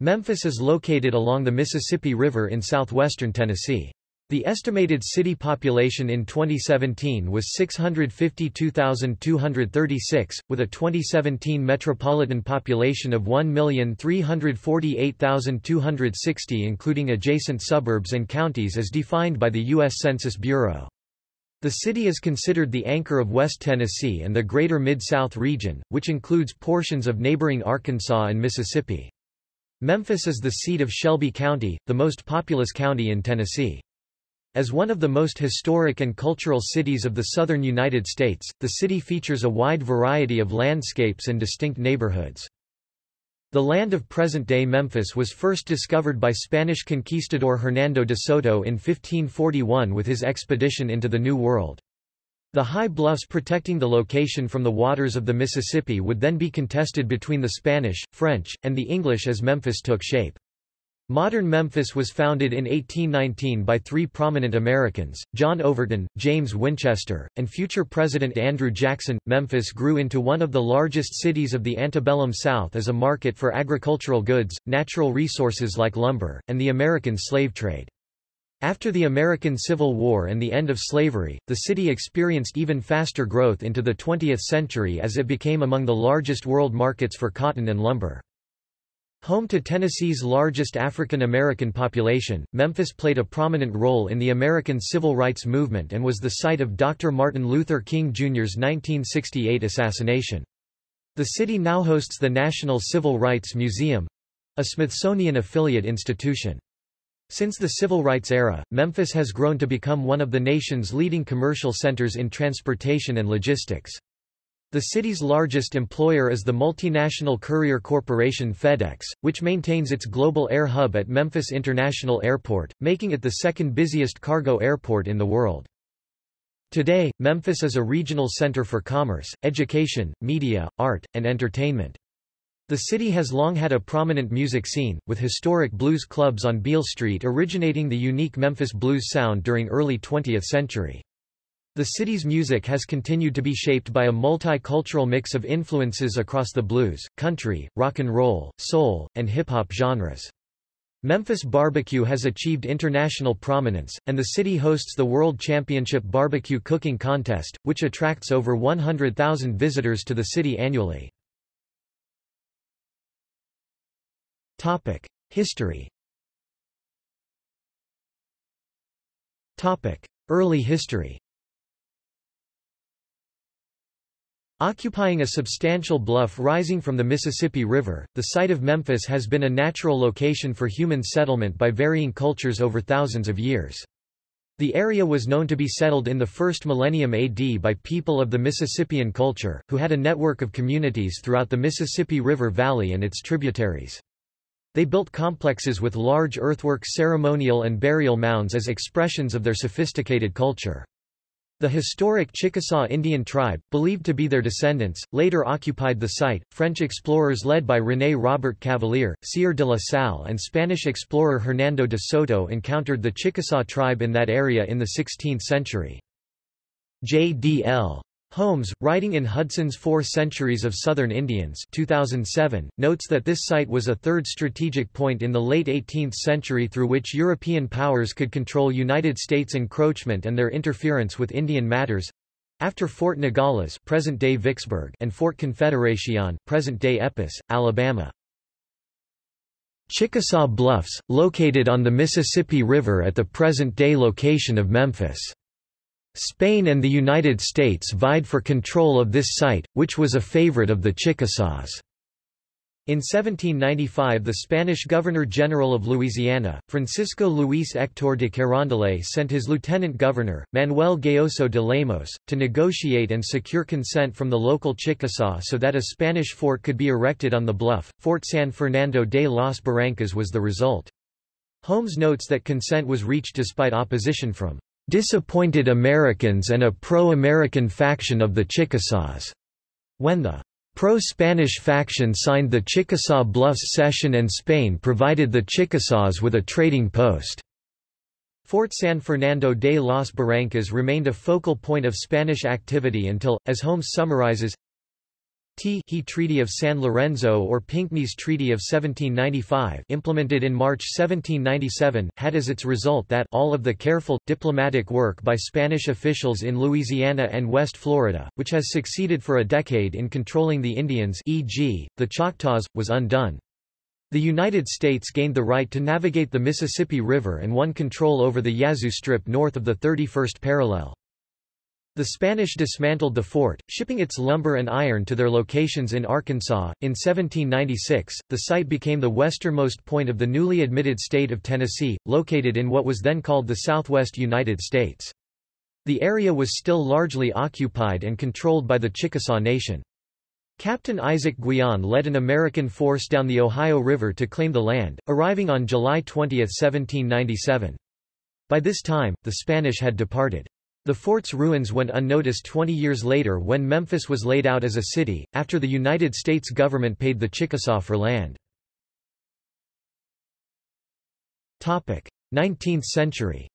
Memphis is located along the Mississippi River in southwestern Tennessee. The estimated city population in 2017 was 652,236, with a 2017 metropolitan population of 1,348,260 including adjacent suburbs and counties as defined by the U.S. Census Bureau. The city is considered the anchor of West Tennessee and the greater Mid-South region, which includes portions of neighboring Arkansas and Mississippi. Memphis is the seat of Shelby County, the most populous county in Tennessee. As one of the most historic and cultural cities of the southern United States, the city features a wide variety of landscapes and distinct neighborhoods. The land of present-day Memphis was first discovered by Spanish conquistador Hernando de Soto in 1541 with his expedition into the New World. The high bluffs protecting the location from the waters of the Mississippi would then be contested between the Spanish, French, and the English as Memphis took shape. Modern Memphis was founded in 1819 by three prominent Americans, John Overton, James Winchester, and future President Andrew Jackson. Memphis grew into one of the largest cities of the antebellum South as a market for agricultural goods, natural resources like lumber, and the American slave trade. After the American Civil War and the end of slavery, the city experienced even faster growth into the 20th century as it became among the largest world markets for cotton and lumber. Home to Tennessee's largest African American population, Memphis played a prominent role in the American Civil Rights Movement and was the site of Dr. Martin Luther King Jr.'s 1968 assassination. The city now hosts the National Civil Rights Museum—a Smithsonian affiliate institution. Since the Civil Rights era, Memphis has grown to become one of the nation's leading commercial centers in transportation and logistics. The city's largest employer is the multinational courier corporation FedEx, which maintains its global air hub at Memphis International Airport, making it the second busiest cargo airport in the world. Today, Memphis is a regional center for commerce, education, media, art, and entertainment. The city has long had a prominent music scene, with historic blues clubs on Beale Street originating the unique Memphis blues sound during early 20th century. The city's music has continued to be shaped by a multicultural mix of influences across the blues, country, rock and roll, soul, and hip-hop genres. Memphis barbecue has achieved international prominence, and the city hosts the World Championship Barbecue Cooking Contest, which attracts over 100,000 visitors to the city annually. History Early history Occupying a substantial bluff rising from the Mississippi River, the site of Memphis has been a natural location for human settlement by varying cultures over thousands of years. The area was known to be settled in the first millennium AD by people of the Mississippian culture, who had a network of communities throughout the Mississippi River Valley and its tributaries. They built complexes with large earthwork ceremonial and burial mounds as expressions of their sophisticated culture. The historic Chickasaw Indian tribe, believed to be their descendants, later occupied the site. French explorers led by René Robert Cavelier, Sieur de la Salle, and Spanish explorer Hernando de Soto encountered the Chickasaw tribe in that area in the 16th century. J.D.L. Holmes, writing in Hudson's Four Centuries of Southern Indians 2007, notes that this site was a third strategic point in the late 18th century through which European powers could control United States encroachment and their interference with Indian matters after Fort Nogales present-day Vicksburg and Fort Confederacion present-day Epes, Alabama. Chickasaw Bluffs, located on the Mississippi River at the present-day location of Memphis. Spain and the United States vied for control of this site, which was a favorite of the Chickasaws. In 1795 the Spanish Governor-General of Louisiana, Francisco Luis Héctor de Carondelet sent his lieutenant governor, Manuel Gayoso de Lemos, to negotiate and secure consent from the local Chickasaw so that a Spanish fort could be erected on the bluff. Fort San Fernando de las Barrancas was the result. Holmes notes that consent was reached despite opposition from disappointed Americans and a pro-American faction of the Chickasaws. When the pro-Spanish faction signed the Chickasaw Bluffs Cession and Spain provided the Chickasaws with a trading post. Fort San Fernando de las Barrancas remained a focal point of Spanish activity until, as Holmes summarizes, T he Treaty of San Lorenzo or Pinckney's Treaty of 1795 implemented in March 1797 had as its result that all of the careful, diplomatic work by Spanish officials in Louisiana and West Florida, which has succeeded for a decade in controlling the Indians e.g., the Choctaws, was undone. The United States gained the right to navigate the Mississippi River and won control over the Yazoo Strip north of the 31st parallel. The Spanish dismantled the fort, shipping its lumber and iron to their locations in Arkansas. In 1796, the site became the westernmost point of the newly admitted state of Tennessee, located in what was then called the southwest United States. The area was still largely occupied and controlled by the Chickasaw Nation. Captain Isaac Guion led an American force down the Ohio River to claim the land, arriving on July 20, 1797. By this time, the Spanish had departed. The fort's ruins went unnoticed 20 years later when Memphis was laid out as a city, after the United States government paid the Chickasaw for land. 19th century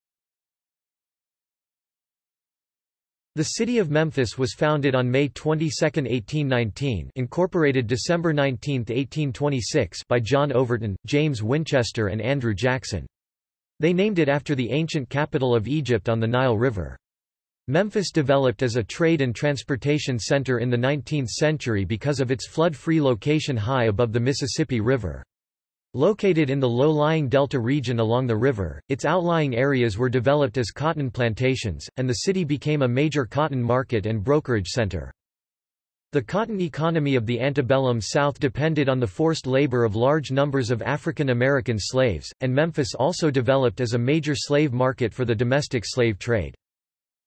The city of Memphis was founded on May 22, 1819 incorporated December 19, 1826 by John Overton, James Winchester and Andrew Jackson. They named it after the ancient capital of Egypt on the Nile River. Memphis developed as a trade and transportation center in the 19th century because of its flood-free location high above the Mississippi River. Located in the low-lying delta region along the river, its outlying areas were developed as cotton plantations, and the city became a major cotton market and brokerage center. The cotton economy of the antebellum South depended on the forced labor of large numbers of African American slaves, and Memphis also developed as a major slave market for the domestic slave trade.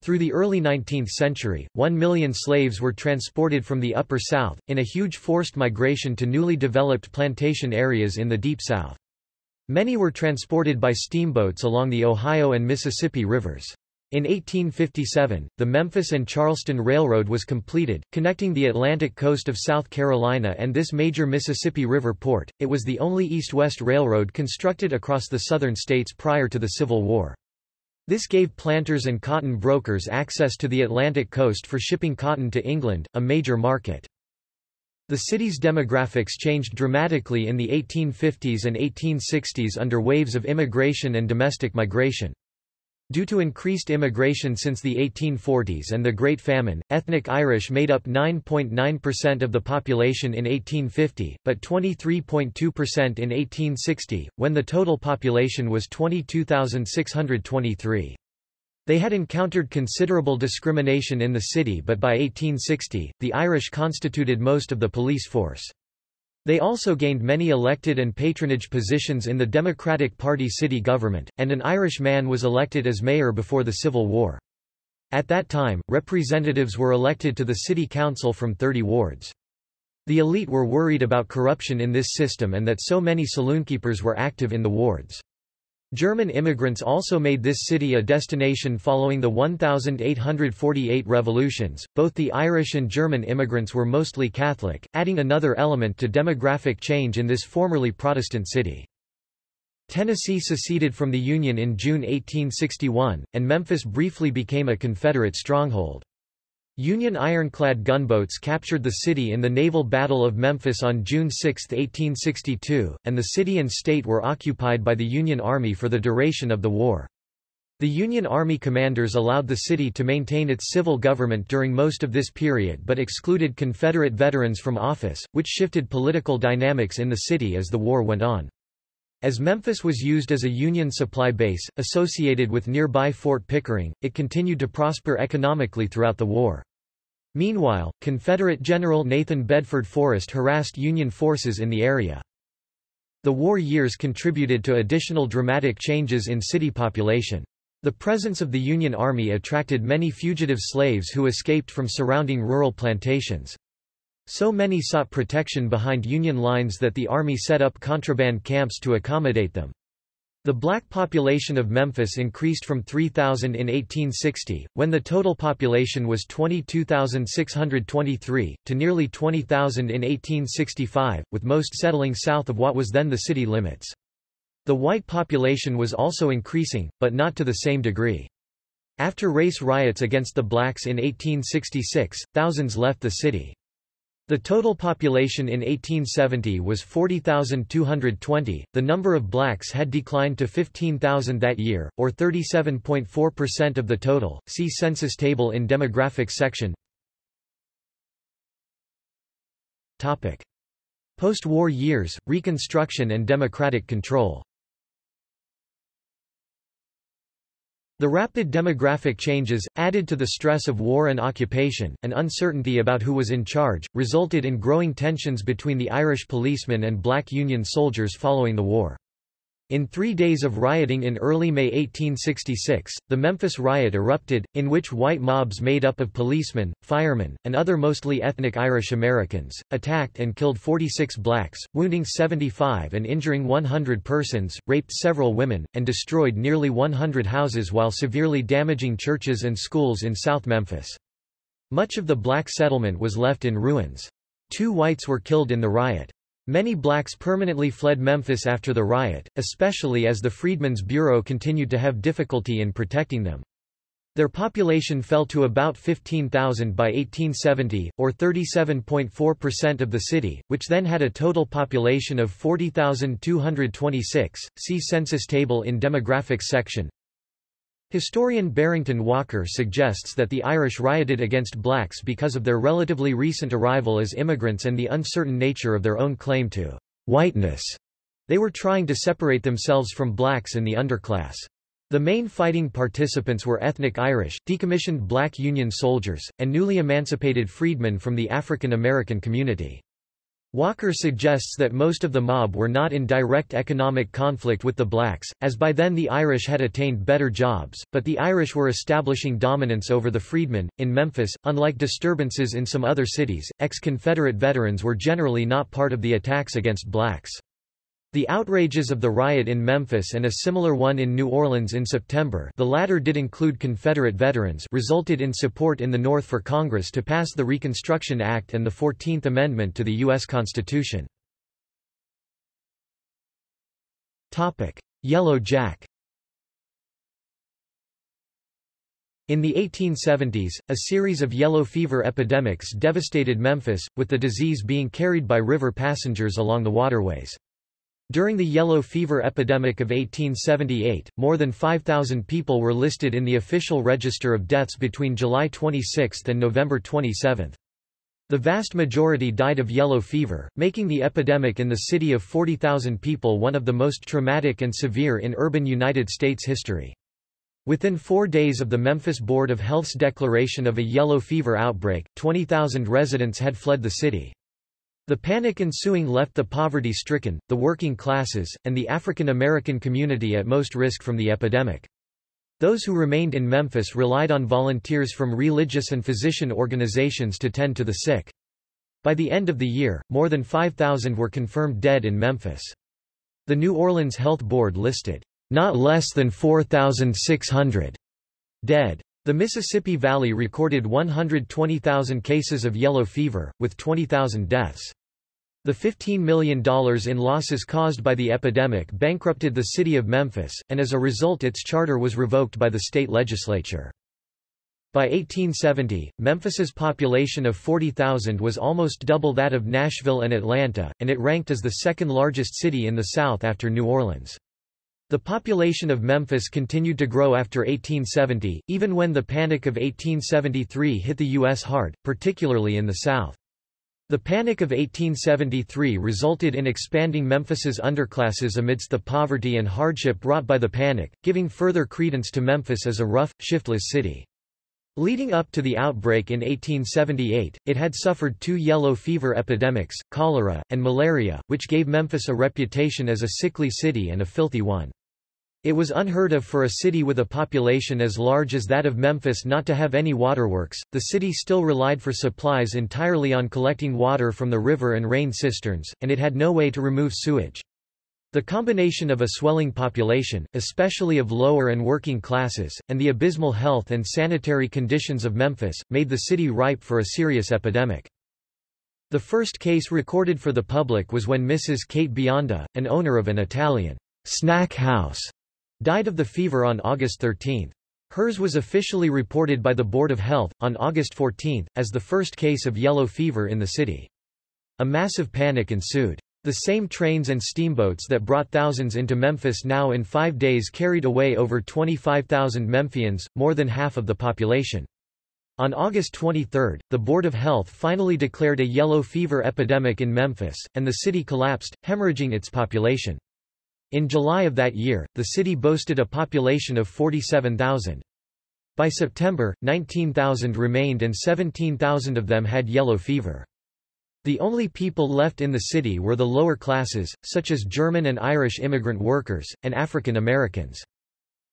Through the early 19th century, one million slaves were transported from the Upper South, in a huge forced migration to newly developed plantation areas in the Deep South. Many were transported by steamboats along the Ohio and Mississippi rivers. In 1857, the Memphis and Charleston Railroad was completed, connecting the Atlantic coast of South Carolina and this major Mississippi River port. It was the only east-west railroad constructed across the southern states prior to the Civil War. This gave planters and cotton brokers access to the Atlantic coast for shipping cotton to England, a major market. The city's demographics changed dramatically in the 1850s and 1860s under waves of immigration and domestic migration. Due to increased immigration since the 1840s and the Great Famine, ethnic Irish made up 9.9% of the population in 1850, but 23.2% in 1860, when the total population was 22,623. They had encountered considerable discrimination in the city but by 1860, the Irish constituted most of the police force. They also gained many elected and patronage positions in the Democratic Party city government, and an Irish man was elected as mayor before the Civil War. At that time, representatives were elected to the city council from 30 wards. The elite were worried about corruption in this system and that so many saloonkeepers were active in the wards. German immigrants also made this city a destination following the 1848 revolutions. Both the Irish and German immigrants were mostly Catholic, adding another element to demographic change in this formerly Protestant city. Tennessee seceded from the Union in June 1861, and Memphis briefly became a Confederate stronghold. Union ironclad gunboats captured the city in the Naval Battle of Memphis on June 6, 1862, and the city and state were occupied by the Union Army for the duration of the war. The Union Army commanders allowed the city to maintain its civil government during most of this period but excluded Confederate veterans from office, which shifted political dynamics in the city as the war went on. As Memphis was used as a Union supply base, associated with nearby Fort Pickering, it continued to prosper economically throughout the war. Meanwhile, Confederate General Nathan Bedford Forrest harassed Union forces in the area. The war years contributed to additional dramatic changes in city population. The presence of the Union Army attracted many fugitive slaves who escaped from surrounding rural plantations. So many sought protection behind Union lines that the Army set up contraband camps to accommodate them. The black population of Memphis increased from 3,000 in 1860, when the total population was 22,623, to nearly 20,000 in 1865, with most settling south of what was then the city limits. The white population was also increasing, but not to the same degree. After race riots against the blacks in 1866, thousands left the city. The total population in 1870 was 40,220. The number of blacks had declined to 15,000 that year, or 37.4% of the total. See census table in demographics section. Topic: Post-war years, Reconstruction and democratic control. The rapid demographic changes, added to the stress of war and occupation, and uncertainty about who was in charge, resulted in growing tensions between the Irish policemen and black Union soldiers following the war. In three days of rioting in early May 1866, the Memphis riot erupted, in which white mobs made up of policemen, firemen, and other mostly ethnic Irish Americans, attacked and killed 46 blacks, wounding 75 and injuring 100 persons, raped several women, and destroyed nearly 100 houses while severely damaging churches and schools in South Memphis. Much of the black settlement was left in ruins. Two whites were killed in the riot. Many blacks permanently fled Memphis after the riot, especially as the Freedmen's Bureau continued to have difficulty in protecting them. Their population fell to about 15,000 by 1870, or 37.4% of the city, which then had a total population of 40,226. See census table in demographics section. Historian Barrington Walker suggests that the Irish rioted against blacks because of their relatively recent arrival as immigrants and the uncertain nature of their own claim to whiteness. They were trying to separate themselves from blacks in the underclass. The main fighting participants were ethnic Irish, decommissioned black Union soldiers, and newly emancipated freedmen from the African American community. Walker suggests that most of the mob were not in direct economic conflict with the blacks, as by then the Irish had attained better jobs, but the Irish were establishing dominance over the freedmen. In Memphis, unlike disturbances in some other cities, ex-Confederate veterans were generally not part of the attacks against blacks. The outrages of the riot in Memphis and a similar one in New Orleans in September the latter did include Confederate veterans resulted in support in the North for Congress to pass the Reconstruction Act and the Fourteenth Amendment to the U.S. Constitution. Yellow Jack In the 1870s, a series of yellow fever epidemics devastated Memphis, with the disease being carried by river passengers along the waterways. During the yellow fever epidemic of 1878, more than 5,000 people were listed in the official register of deaths between July 26 and November 27. The vast majority died of yellow fever, making the epidemic in the city of 40,000 people one of the most traumatic and severe in urban United States history. Within four days of the Memphis Board of Health's declaration of a yellow fever outbreak, 20,000 residents had fled the city. The panic ensuing left the poverty-stricken, the working classes, and the African American community at most risk from the epidemic. Those who remained in Memphis relied on volunteers from religious and physician organizations to tend to the sick. By the end of the year, more than 5,000 were confirmed dead in Memphis. The New Orleans Health Board listed, not less than 4,600 dead. The Mississippi Valley recorded 120,000 cases of yellow fever, with 20,000 deaths. The $15 million in losses caused by the epidemic bankrupted the city of Memphis, and as a result its charter was revoked by the state legislature. By 1870, Memphis's population of 40,000 was almost double that of Nashville and Atlanta, and it ranked as the second largest city in the South after New Orleans. The population of Memphis continued to grow after 1870, even when the Panic of 1873 hit the U.S. hard, particularly in the South. The Panic of 1873 resulted in expanding Memphis's underclasses amidst the poverty and hardship brought by the panic, giving further credence to Memphis as a rough, shiftless city. Leading up to the outbreak in 1878, it had suffered two yellow fever epidemics, cholera, and malaria, which gave Memphis a reputation as a sickly city and a filthy one. It was unheard of for a city with a population as large as that of Memphis not to have any waterworks. The city still relied for supplies entirely on collecting water from the river and rain cisterns, and it had no way to remove sewage. The combination of a swelling population, especially of lower and working classes, and the abysmal health and sanitary conditions of Memphis, made the city ripe for a serious epidemic. The first case recorded for the public was when Mrs. Kate Bionda, an owner of an Italian snack house, died of the fever on August 13. Hers was officially reported by the Board of Health, on August 14, as the first case of yellow fever in the city. A massive panic ensued. The same trains and steamboats that brought thousands into Memphis now in five days carried away over 25,000 Memphians, more than half of the population. On August 23, the Board of Health finally declared a yellow fever epidemic in Memphis, and the city collapsed, hemorrhaging its population. In July of that year, the city boasted a population of 47,000. By September, 19,000 remained and 17,000 of them had yellow fever. The only people left in the city were the lower classes, such as German and Irish immigrant workers, and African Americans.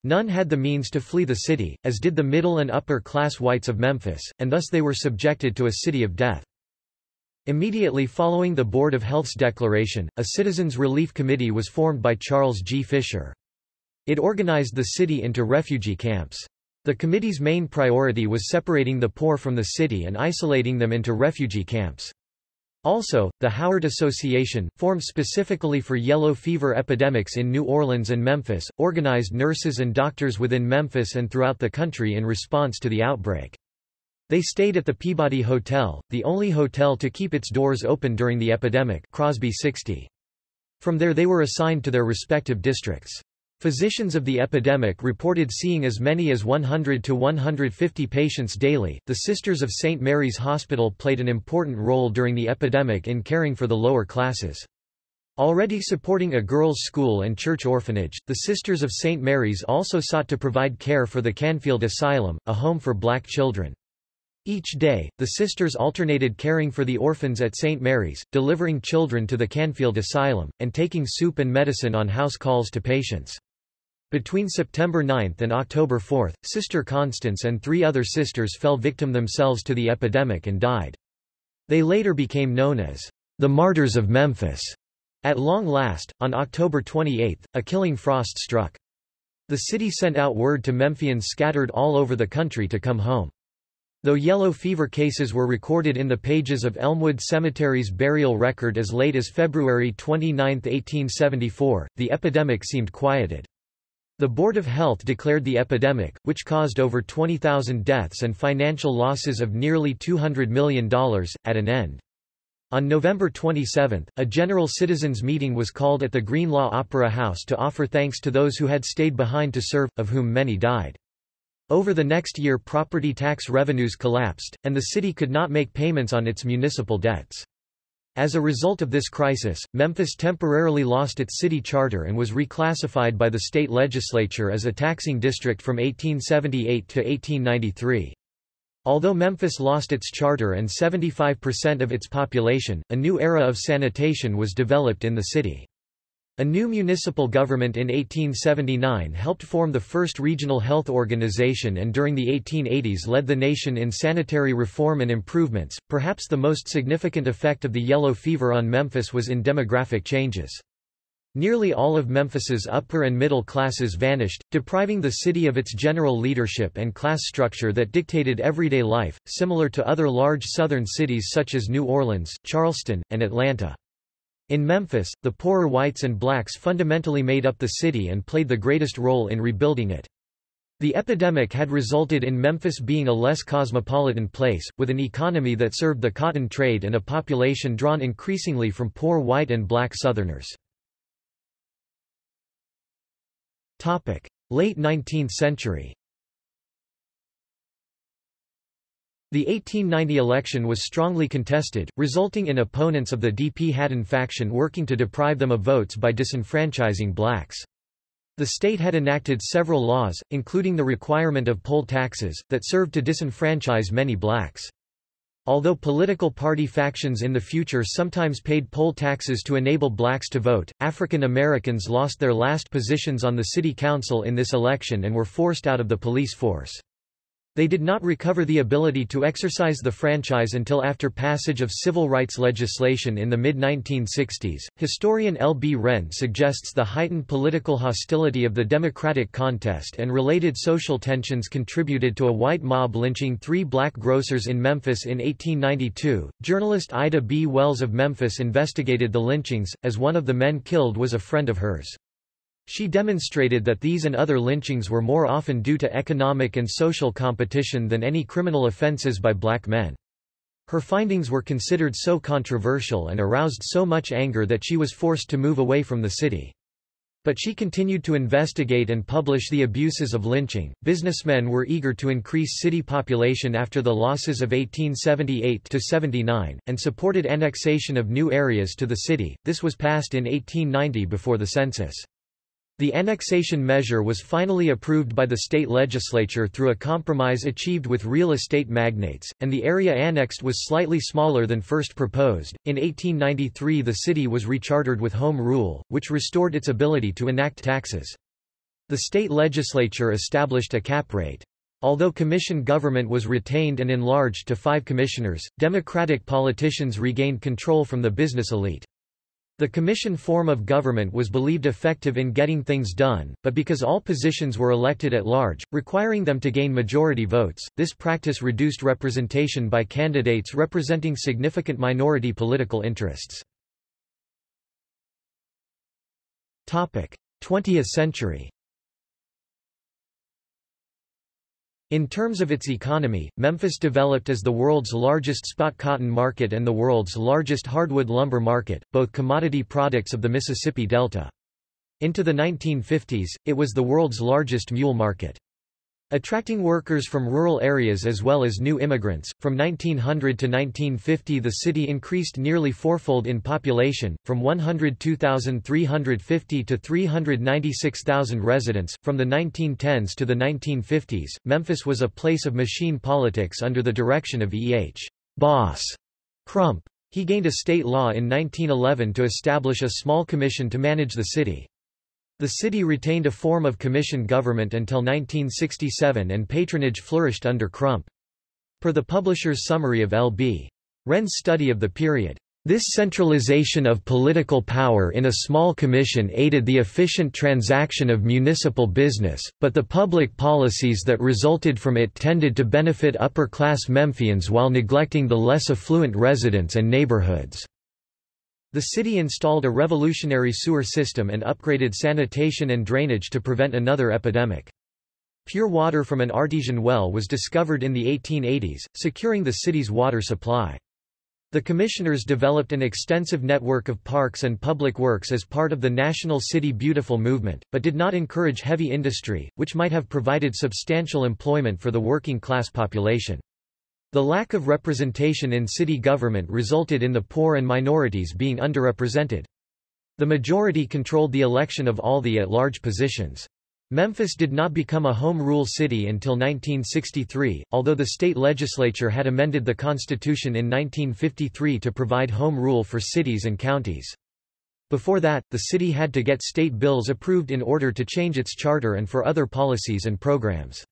None had the means to flee the city, as did the middle and upper class whites of Memphis, and thus they were subjected to a city of death. Immediately following the Board of Health's declaration, a Citizens Relief Committee was formed by Charles G. Fisher. It organized the city into refugee camps. The committee's main priority was separating the poor from the city and isolating them into refugee camps. Also, the Howard Association, formed specifically for yellow fever epidemics in New Orleans and Memphis, organized nurses and doctors within Memphis and throughout the country in response to the outbreak. They stayed at the Peabody Hotel, the only hotel to keep its doors open during the epidemic Crosby 60. From there they were assigned to their respective districts. Physicians of the epidemic reported seeing as many as 100 to 150 patients daily. The Sisters of St. Mary's Hospital played an important role during the epidemic in caring for the lower classes. Already supporting a girls' school and church orphanage, the Sisters of St. Mary's also sought to provide care for the Canfield Asylum, a home for black children. Each day, the sisters alternated caring for the orphans at St. Mary's, delivering children to the Canfield Asylum, and taking soup and medicine on house calls to patients. Between September 9 and October 4, Sister Constance and three other sisters fell victim themselves to the epidemic and died. They later became known as the Martyrs of Memphis. At long last, on October 28, a killing frost struck. The city sent out word to Memphians scattered all over the country to come home. Though yellow fever cases were recorded in the pages of Elmwood Cemetery's burial record as late as February 29, 1874, the epidemic seemed quieted. The Board of Health declared the epidemic, which caused over 20,000 deaths and financial losses of nearly $200 million, at an end. On November 27, a general citizens' meeting was called at the Greenlaw Opera House to offer thanks to those who had stayed behind to serve, of whom many died. Over the next year property tax revenues collapsed, and the city could not make payments on its municipal debts. As a result of this crisis, Memphis temporarily lost its city charter and was reclassified by the state legislature as a taxing district from 1878 to 1893. Although Memphis lost its charter and 75% of its population, a new era of sanitation was developed in the city. A new municipal government in 1879 helped form the first regional health organization and during the 1880s led the nation in sanitary reform and improvements. Perhaps the most significant effect of the yellow fever on Memphis was in demographic changes. Nearly all of Memphis's upper and middle classes vanished, depriving the city of its general leadership and class structure that dictated everyday life, similar to other large southern cities such as New Orleans, Charleston, and Atlanta. In Memphis, the poorer whites and blacks fundamentally made up the city and played the greatest role in rebuilding it. The epidemic had resulted in Memphis being a less cosmopolitan place, with an economy that served the cotton trade and a population drawn increasingly from poor white and black Southerners. Late 19th century The 1890 election was strongly contested, resulting in opponents of the D.P. Hadden faction working to deprive them of votes by disenfranchising blacks. The state had enacted several laws, including the requirement of poll taxes, that served to disenfranchise many blacks. Although political party factions in the future sometimes paid poll taxes to enable blacks to vote, African Americans lost their last positions on the city council in this election and were forced out of the police force. They did not recover the ability to exercise the franchise until after passage of civil rights legislation in the mid-1960s. Historian L. B. Wrenn suggests the heightened political hostility of the Democratic contest and related social tensions contributed to a white mob lynching three black grocers in Memphis in 1892. Journalist Ida B. Wells of Memphis investigated the lynchings, as one of the men killed was a friend of hers. She demonstrated that these and other lynchings were more often due to economic and social competition than any criminal offenses by black men. Her findings were considered so controversial and aroused so much anger that she was forced to move away from the city. But she continued to investigate and publish the abuses of lynching. Businessmen were eager to increase city population after the losses of 1878 to 79 and supported annexation of new areas to the city. This was passed in 1890 before the census. The annexation measure was finally approved by the state legislature through a compromise achieved with real estate magnates, and the area annexed was slightly smaller than first proposed. In 1893, the city was rechartered with Home Rule, which restored its ability to enact taxes. The state legislature established a cap rate. Although commission government was retained and enlarged to five commissioners, Democratic politicians regained control from the business elite. The commission form of government was believed effective in getting things done, but because all positions were elected at large, requiring them to gain majority votes, this practice reduced representation by candidates representing significant minority political interests. 20th century In terms of its economy, Memphis developed as the world's largest spot cotton market and the world's largest hardwood lumber market, both commodity products of the Mississippi Delta. Into the 1950s, it was the world's largest mule market. Attracting workers from rural areas as well as new immigrants, from 1900 to 1950 the city increased nearly fourfold in population, from 102,350 to 396,000 residents. From the 1910s to the 1950s, Memphis was a place of machine politics under the direction of E. H. Boss Crump. He gained a state law in 1911 to establish a small commission to manage the city. The city retained a form of commission government until 1967 and patronage flourished under Crump. Per the publisher's summary of L.B. Wrenn's study of the period, this centralization of political power in a small commission aided the efficient transaction of municipal business, but the public policies that resulted from it tended to benefit upper-class Memphians while neglecting the less affluent residents and neighborhoods. The city installed a revolutionary sewer system and upgraded sanitation and drainage to prevent another epidemic. Pure water from an artesian well was discovered in the 1880s, securing the city's water supply. The commissioners developed an extensive network of parks and public works as part of the National City Beautiful movement, but did not encourage heavy industry, which might have provided substantial employment for the working class population. The lack of representation in city government resulted in the poor and minorities being underrepresented. The majority controlled the election of all the at-large positions. Memphis did not become a home rule city until 1963, although the state legislature had amended the constitution in 1953 to provide home rule for cities and counties. Before that, the city had to get state bills approved in order to change its charter and for other policies and programs.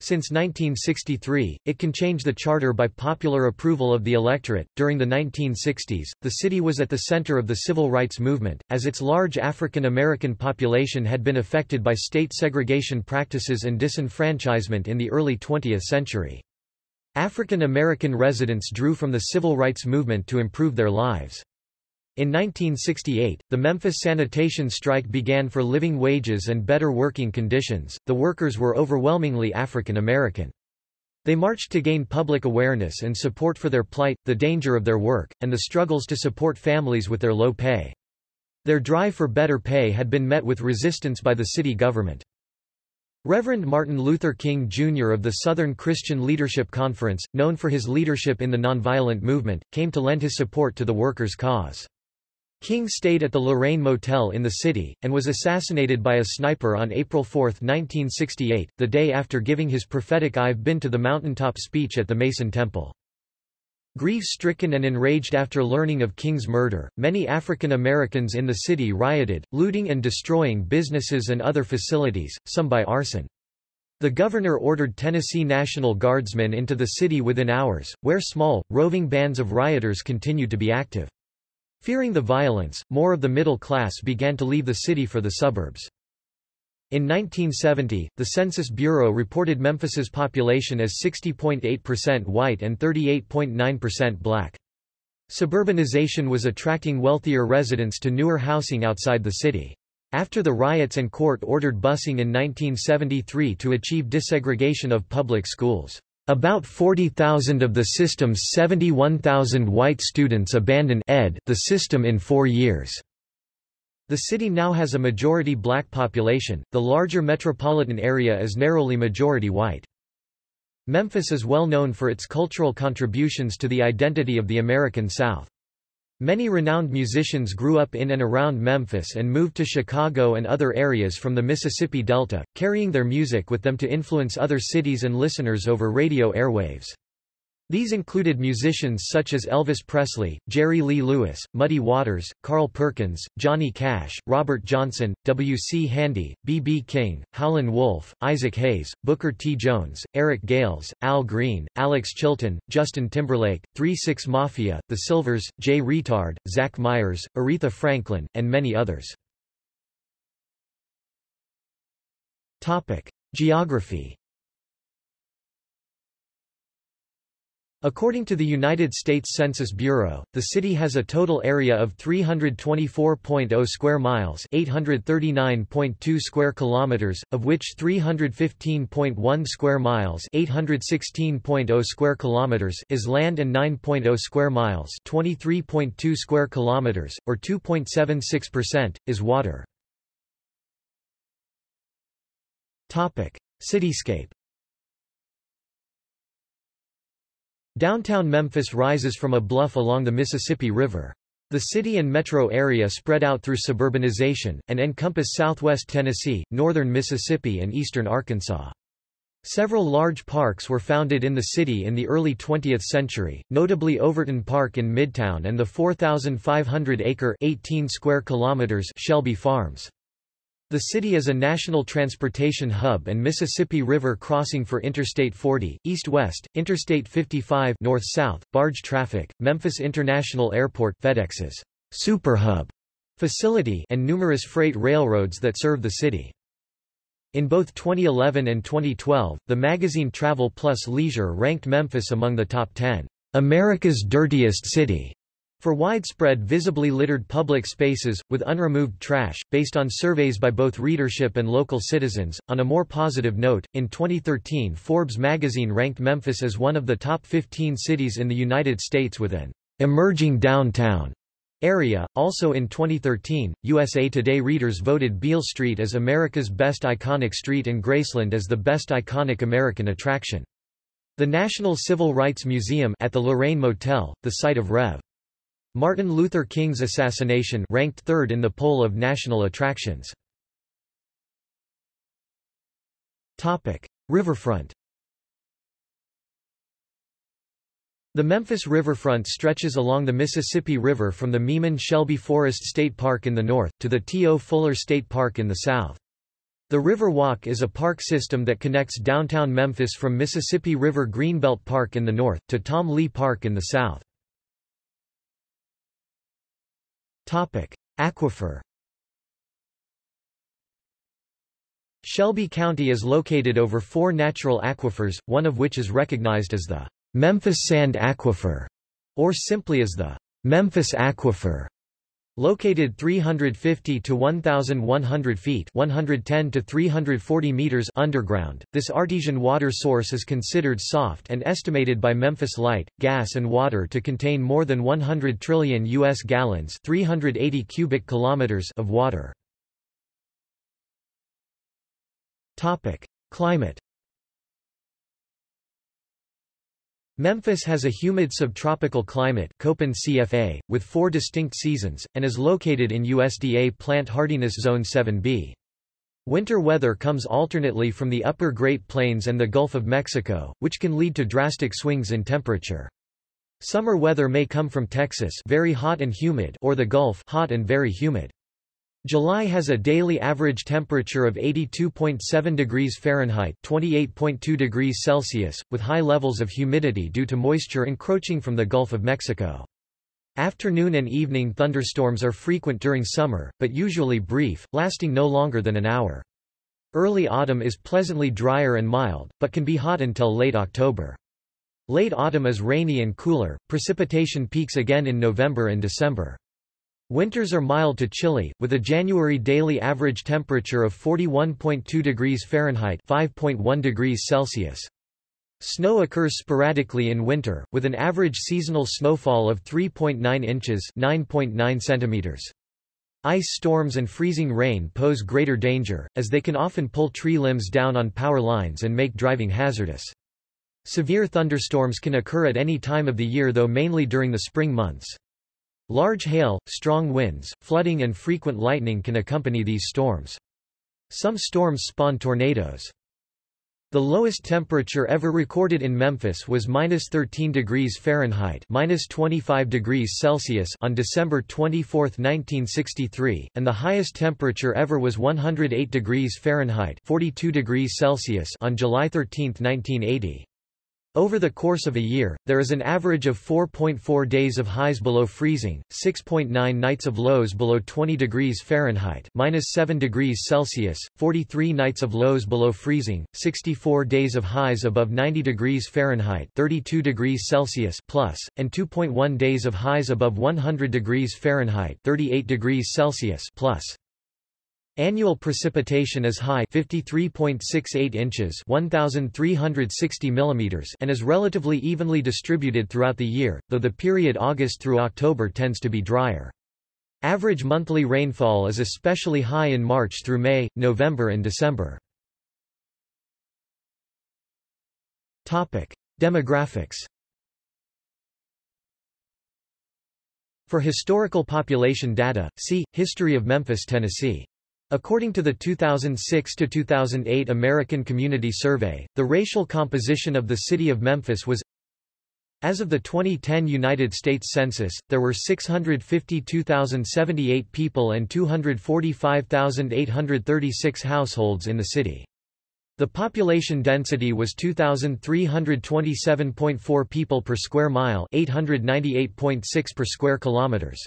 Since 1963, it can change the charter by popular approval of the electorate. During the 1960s, the city was at the center of the civil rights movement, as its large African American population had been affected by state segregation practices and disenfranchisement in the early 20th century. African American residents drew from the civil rights movement to improve their lives. In 1968, the Memphis sanitation strike began for living wages and better working conditions. The workers were overwhelmingly African American. They marched to gain public awareness and support for their plight, the danger of their work, and the struggles to support families with their low pay. Their drive for better pay had been met with resistance by the city government. Reverend Martin Luther King Jr. of the Southern Christian Leadership Conference, known for his leadership in the nonviolent movement, came to lend his support to the workers' cause. King stayed at the Lorraine Motel in the city, and was assassinated by a sniper on April 4, 1968, the day after giving his prophetic I've been to the mountaintop speech at the Mason Temple. Grief-stricken and enraged after learning of King's murder, many African Americans in the city rioted, looting and destroying businesses and other facilities, some by arson. The governor ordered Tennessee National Guardsmen into the city within hours, where small, roving bands of rioters continued to be active. Fearing the violence, more of the middle class began to leave the city for the suburbs. In 1970, the Census Bureau reported Memphis's population as 60.8% white and 38.9% black. Suburbanization was attracting wealthier residents to newer housing outside the city. After the riots and court-ordered busing in 1973 to achieve desegregation of public schools. About 40,000 of the system's 71,000 white students abandon ed the system in four years. The city now has a majority black population, the larger metropolitan area is narrowly majority white. Memphis is well known for its cultural contributions to the identity of the American South. Many renowned musicians grew up in and around Memphis and moved to Chicago and other areas from the Mississippi Delta, carrying their music with them to influence other cities and listeners over radio airwaves. These included musicians such as Elvis Presley, Jerry Lee Lewis, Muddy Waters, Carl Perkins, Johnny Cash, Robert Johnson, W. C. Handy, B. B. King, Howlin' Wolf, Isaac Hayes, Booker T. Jones, Eric Gales, Al Green, Alex Chilton, Justin Timberlake, 3-6 Mafia, The Sylvers, Jay Reatard, Zach Myers, Aretha Franklin, and many others. Geography According to the United States Census Bureau, the city has a total area of 324.0 square miles, 839.2 square kilometers, of which 315.1 square miles, 816.0 square kilometers is land and 9.0 square miles, 23.2 square kilometers or 2.76% is water. Topic: Cityscape Downtown Memphis rises from a bluff along the Mississippi River. The city and metro area spread out through suburbanization, and encompass southwest Tennessee, northern Mississippi and eastern Arkansas. Several large parks were founded in the city in the early 20th century, notably Overton Park in Midtown and the 4,500-acre 18 square kilometers Shelby Farms. The city is a national transportation hub and Mississippi River crossing for Interstate 40, east-west, Interstate 55 north-south, barge traffic, Memphis International Airport FedEx's Superhub facility and numerous freight railroads that serve the city. In both 2011 and 2012, the magazine Travel Plus Leisure ranked Memphis among the top 10 America's dirtiest city for widespread visibly littered public spaces, with unremoved trash, based on surveys by both readership and local citizens. On a more positive note, in 2013 Forbes magazine ranked Memphis as one of the top 15 cities in the United States with an emerging downtown area. Also in 2013, USA Today readers voted Beale Street as America's best iconic street and Graceland as the best iconic American attraction. The National Civil Rights Museum at the Lorraine Motel, the site of Rev. Martin Luther King's assassination ranked third in the poll of national attractions. Topic: Riverfront. The Memphis riverfront stretches along the Mississippi River from the Meeman-Shelby Forest State Park in the north, to the T.O. Fuller State Park in the south. The River Walk is a park system that connects downtown Memphis from Mississippi River Greenbelt Park in the north, to Tom Lee Park in the south. Topic: Aquifer. Shelby County is located over four natural aquifers, one of which is recognized as the Memphis Sand Aquifer, or simply as the Memphis Aquifer. Located 350 to 1,100 feet 110 to 340 meters underground, this artesian water source is considered soft and estimated by Memphis Light, Gas and Water to contain more than 100 trillion U.S. gallons 380 cubic kilometers of water. Climate Memphis has a humid subtropical climate Köppen CFA, with four distinct seasons, and is located in USDA Plant Hardiness Zone 7b. Winter weather comes alternately from the upper Great Plains and the Gulf of Mexico, which can lead to drastic swings in temperature. Summer weather may come from Texas very hot and humid or the Gulf hot and very humid. July has a daily average temperature of 82.7 degrees Fahrenheit 28.2 degrees Celsius, with high levels of humidity due to moisture encroaching from the Gulf of Mexico. Afternoon and evening thunderstorms are frequent during summer, but usually brief, lasting no longer than an hour. Early autumn is pleasantly drier and mild, but can be hot until late October. Late autumn is rainy and cooler, precipitation peaks again in November and December. Winters are mild to chilly, with a January daily average temperature of 41.2 degrees Fahrenheit 5.1 degrees Celsius. Snow occurs sporadically in winter, with an average seasonal snowfall of 3.9 inches 9.9 centimeters. Ice storms and freezing rain pose greater danger, as they can often pull tree limbs down on power lines and make driving hazardous. Severe thunderstorms can occur at any time of the year though mainly during the spring months. Large hail, strong winds, flooding and frequent lightning can accompany these storms. Some storms spawn tornadoes. The lowest temperature ever recorded in Memphis was minus 13 degrees Fahrenheit minus 25 degrees Celsius on December 24, 1963, and the highest temperature ever was 108 degrees Fahrenheit 42 degrees Celsius on July 13, 1980. Over the course of a year, there is an average of 4.4 days of highs below freezing, 6.9 nights of lows below 20 degrees Fahrenheit minus 7 degrees Celsius, 43 nights of lows below freezing, 64 days of highs above 90 degrees Fahrenheit 32 degrees Celsius plus, and 2.1 days of highs above 100 degrees Fahrenheit 38 degrees Celsius plus. Annual precipitation is high 53.68 inches 1360 millimeters and is relatively evenly distributed throughout the year, though the period August through October tends to be drier. Average monthly rainfall is especially high in March through May, November and December. Demographics For historical population data, see, History of Memphis, Tennessee. According to the 2006-2008 American Community Survey, the racial composition of the city of Memphis was as of the 2010 United States Census, there were 652,078 people and 245,836 households in the city. The population density was 2,327.4 people per square mile 898.6 per square kilometers.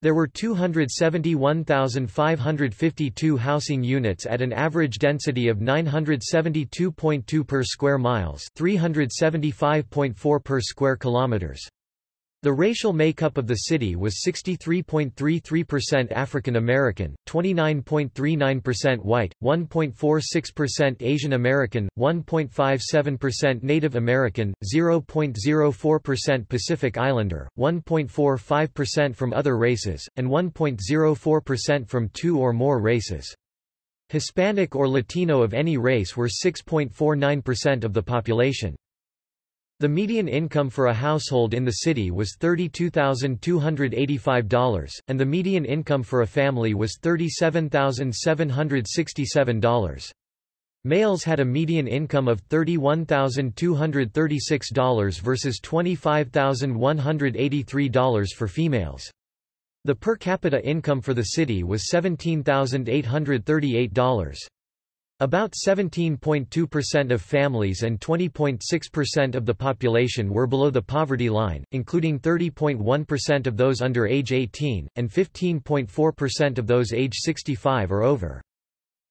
There were 271,552 housing units at an average density of 972.2 per square miles, 375.4 per square kilometers. The racial makeup of the city was 63.33% African American, 29.39% white, 1.46% Asian American, 1.57% Native American, 0.04% Pacific Islander, 1.45% from other races, and 1.04% from two or more races. Hispanic or Latino of any race were 6.49% of the population. The median income for a household in the city was $32,285, and the median income for a family was $37,767. Males had a median income of $31,236 versus $25,183 for females. The per capita income for the city was $17,838. About 17.2% of families and 20.6% of the population were below the poverty line, including 30.1% of those under age 18, and 15.4% of those age 65 or over.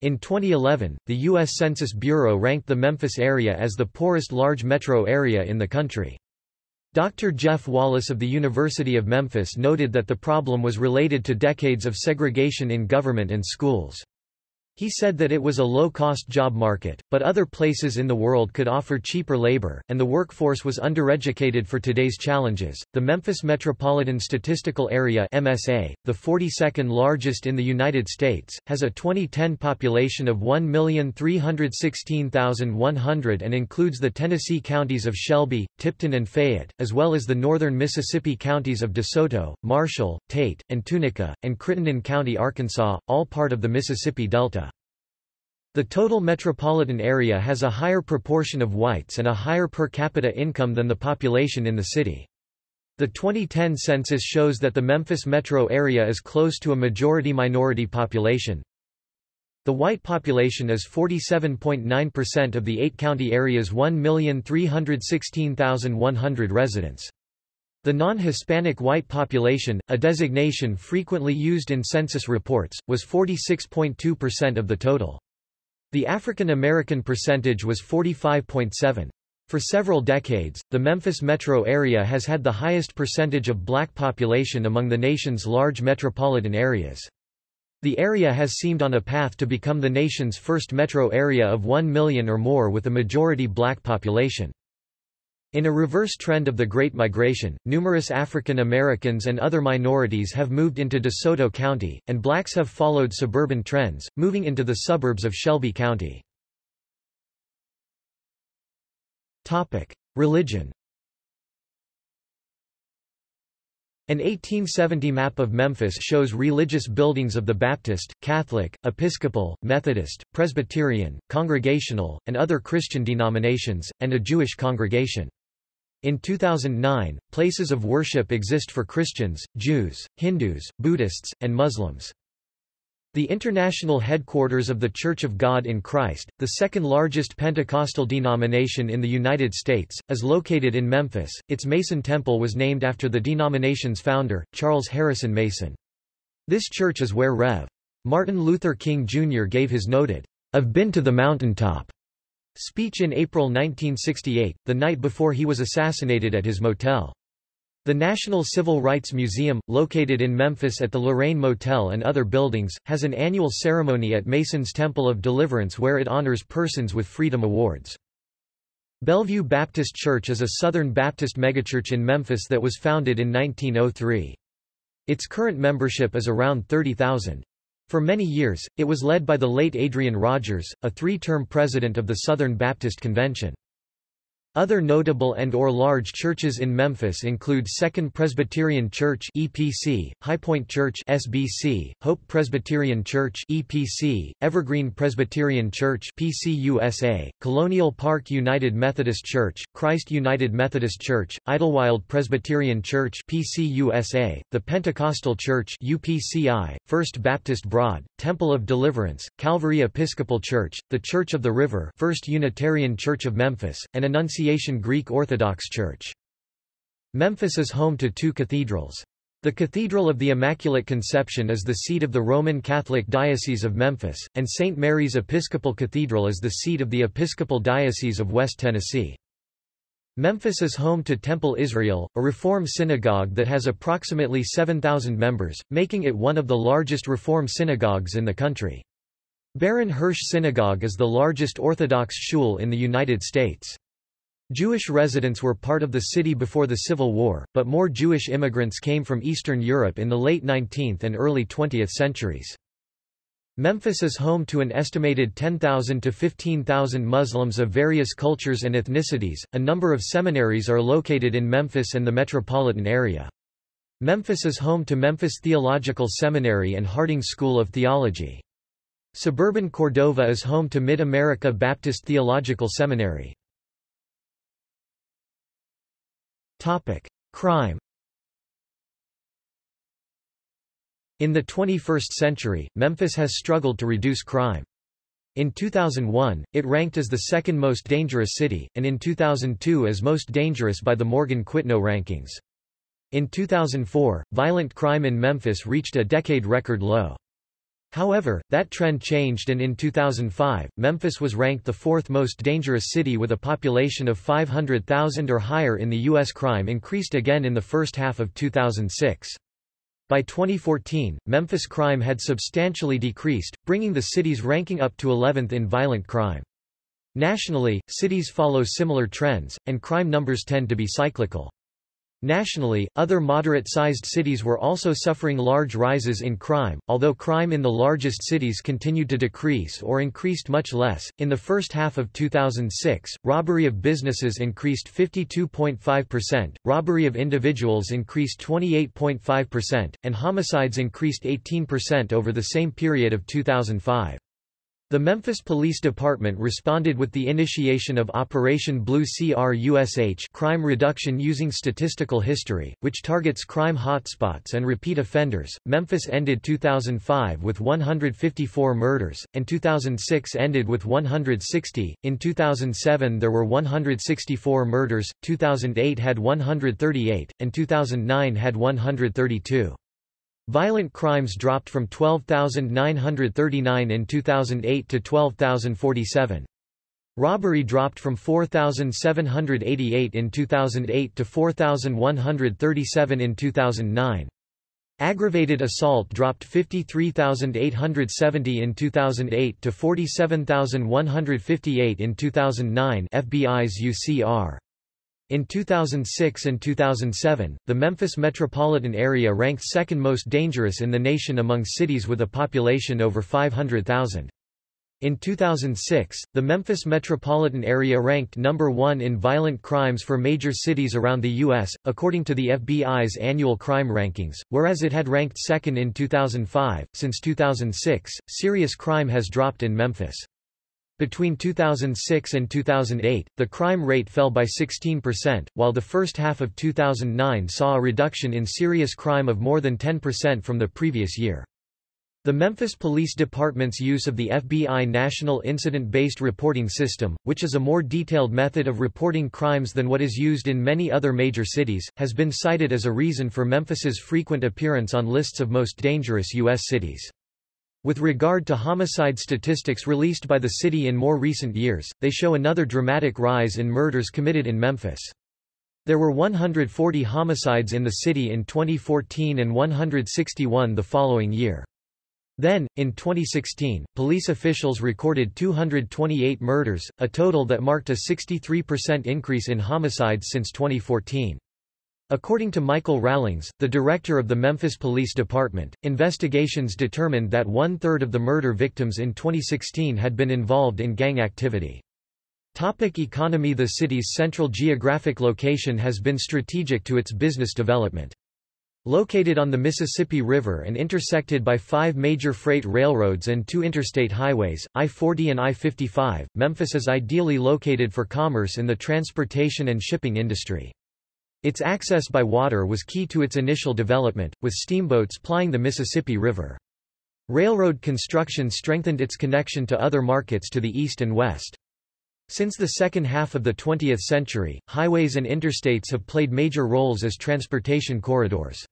In 2011, the U.S. Census Bureau ranked the Memphis area as the poorest large metro area in the country. Dr. Jeff Wallace of the University of Memphis noted that the problem was related to decades of segregation in government and schools. He said that it was a low-cost job market, but other places in the world could offer cheaper labor, and the workforce was undereducated for today's challenges. The Memphis Metropolitan Statistical Area (MSA), the 42nd largest in the United States, has a 2010 population of 1,316,100 and includes the Tennessee counties of Shelby, Tipton and Fayette, as well as the northern Mississippi counties of DeSoto, Marshall, Tate, and Tunica, and Crittenden County, Arkansas, all part of the Mississippi Delta. The total metropolitan area has a higher proportion of whites and a higher per capita income than the population in the city. The 2010 census shows that the Memphis metro area is close to a majority-minority population. The white population is 47.9% of the eight-county area's 1,316,100 residents. The non-Hispanic white population, a designation frequently used in census reports, was 46.2% of the total. The African American percentage was 45.7. For several decades, the Memphis metro area has had the highest percentage of black population among the nation's large metropolitan areas. The area has seemed on a path to become the nation's first metro area of 1 million or more with a majority black population. In a reverse trend of the Great Migration, numerous African Americans and other minorities have moved into DeSoto County, and blacks have followed suburban trends, moving into the suburbs of Shelby County. Religion An 1870 map of Memphis shows religious buildings of the Baptist, Catholic, Episcopal, Methodist, Presbyterian, Congregational, and other Christian denominations, and a Jewish congregation. In 2009, places of worship exist for Christians, Jews, Hindus, Buddhists, and Muslims. The international headquarters of The Church of God in Christ, the second largest Pentecostal denomination in the United States, is located in Memphis. Its Mason Temple was named after the denomination's founder, Charles Harrison Mason. This church is where Rev. Martin Luther King Jr. gave his noted, I've been to the mountaintop speech in April 1968, the night before he was assassinated at his motel. The National Civil Rights Museum, located in Memphis at the Lorraine Motel and other buildings, has an annual ceremony at Mason's Temple of Deliverance where it honors persons with Freedom Awards. Bellevue Baptist Church is a Southern Baptist megachurch in Memphis that was founded in 1903. Its current membership is around 30,000. For many years, it was led by the late Adrian Rogers, a three-term president of the Southern Baptist Convention. Other notable and or large churches in Memphis include Second Presbyterian Church (EPC), High Point Church (SBC), Hope Presbyterian Church (EPC), Evergreen Presbyterian Church (PCUSA), Colonial Park United Methodist Church, Christ United Methodist Church, Idlewild Presbyterian Church (PCUSA), the Pentecostal Church (UPCI), First Baptist Broad, Temple of Deliverance, Calvary Episcopal Church, the Church of the River, First Unitarian Church of Memphis, and Annunciation Annunciation Greek Orthodox Church. Memphis is home to two cathedrals. The Cathedral of the Immaculate Conception is the seat of the Roman Catholic Diocese of Memphis, and St. Mary's Episcopal Cathedral is the seat of the Episcopal Diocese of West Tennessee. Memphis is home to Temple Israel, a Reform synagogue that has approximately 7,000 members, making it one of the largest Reform synagogues in the country. Baron Hirsch Synagogue is the largest Orthodox shul in the United States. Jewish residents were part of the city before the Civil War, but more Jewish immigrants came from Eastern Europe in the late 19th and early 20th centuries. Memphis is home to an estimated 10,000 to 15,000 Muslims of various cultures and ethnicities. A number of seminaries are located in Memphis and the metropolitan area. Memphis is home to Memphis Theological Seminary and Harding School of Theology. Suburban Cordova is home to Mid-America Baptist Theological Seminary. Topic: Crime. In the 21st century, Memphis has struggled to reduce crime. In 2001, it ranked as the second most dangerous city, and in 2002 as most dangerous by the Morgan Quitno rankings. In 2004, violent crime in Memphis reached a decade record low. However, that trend changed and in 2005, Memphis was ranked the fourth most dangerous city with a population of 500,000 or higher in the U.S. Crime increased again in the first half of 2006. By 2014, Memphis crime had substantially decreased, bringing the city's ranking up to 11th in violent crime. Nationally, cities follow similar trends, and crime numbers tend to be cyclical. Nationally, other moderate-sized cities were also suffering large rises in crime, although crime in the largest cities continued to decrease or increased much less. In the first half of 2006, robbery of businesses increased 52.5%, robbery of individuals increased 28.5%, and homicides increased 18% over the same period of 2005. The Memphis Police Department responded with the initiation of Operation Blue CRUSH crime reduction using statistical history, which targets crime hotspots and repeat offenders. Memphis ended 2005 with 154 murders, and 2006 ended with 160. In 2007 there were 164 murders, 2008 had 138, and 2009 had 132. Violent crimes dropped from 12,939 in 2008 to 12,047. Robbery dropped from 4,788 in 2008 to 4,137 in 2009. Aggravated assault dropped 53,870 in 2008 to 47,158 in 2009 FBI's UCR. In 2006 and 2007, the Memphis metropolitan area ranked second most dangerous in the nation among cities with a population over 500,000. In 2006, the Memphis metropolitan area ranked number one in violent crimes for major cities around the U.S., according to the FBI's annual crime rankings, whereas it had ranked second in 2005. Since 2006, serious crime has dropped in Memphis. Between 2006 and 2008, the crime rate fell by 16%, while the first half of 2009 saw a reduction in serious crime of more than 10% from the previous year. The Memphis Police Department's use of the FBI National Incident-Based Reporting System, which is a more detailed method of reporting crimes than what is used in many other major cities, has been cited as a reason for Memphis's frequent appearance on lists of most dangerous U.S. cities. With regard to homicide statistics released by the city in more recent years, they show another dramatic rise in murders committed in Memphis. There were 140 homicides in the city in 2014 and 161 the following year. Then, in 2016, police officials recorded 228 murders, a total that marked a 63% increase in homicides since 2014. According to Michael Rallings, the director of the Memphis Police Department, investigations determined that one-third of the murder victims in 2016 had been involved in gang activity. Topic economy The city's central geographic location has been strategic to its business development. Located on the Mississippi River and intersected by five major freight railroads and two interstate highways, I-40 and I-55, Memphis is ideally located for commerce in the transportation and shipping industry. Its access by water was key to its initial development, with steamboats plying the Mississippi River. Railroad construction strengthened its connection to other markets to the east and west. Since the second half of the 20th century, highways and interstates have played major roles as transportation corridors.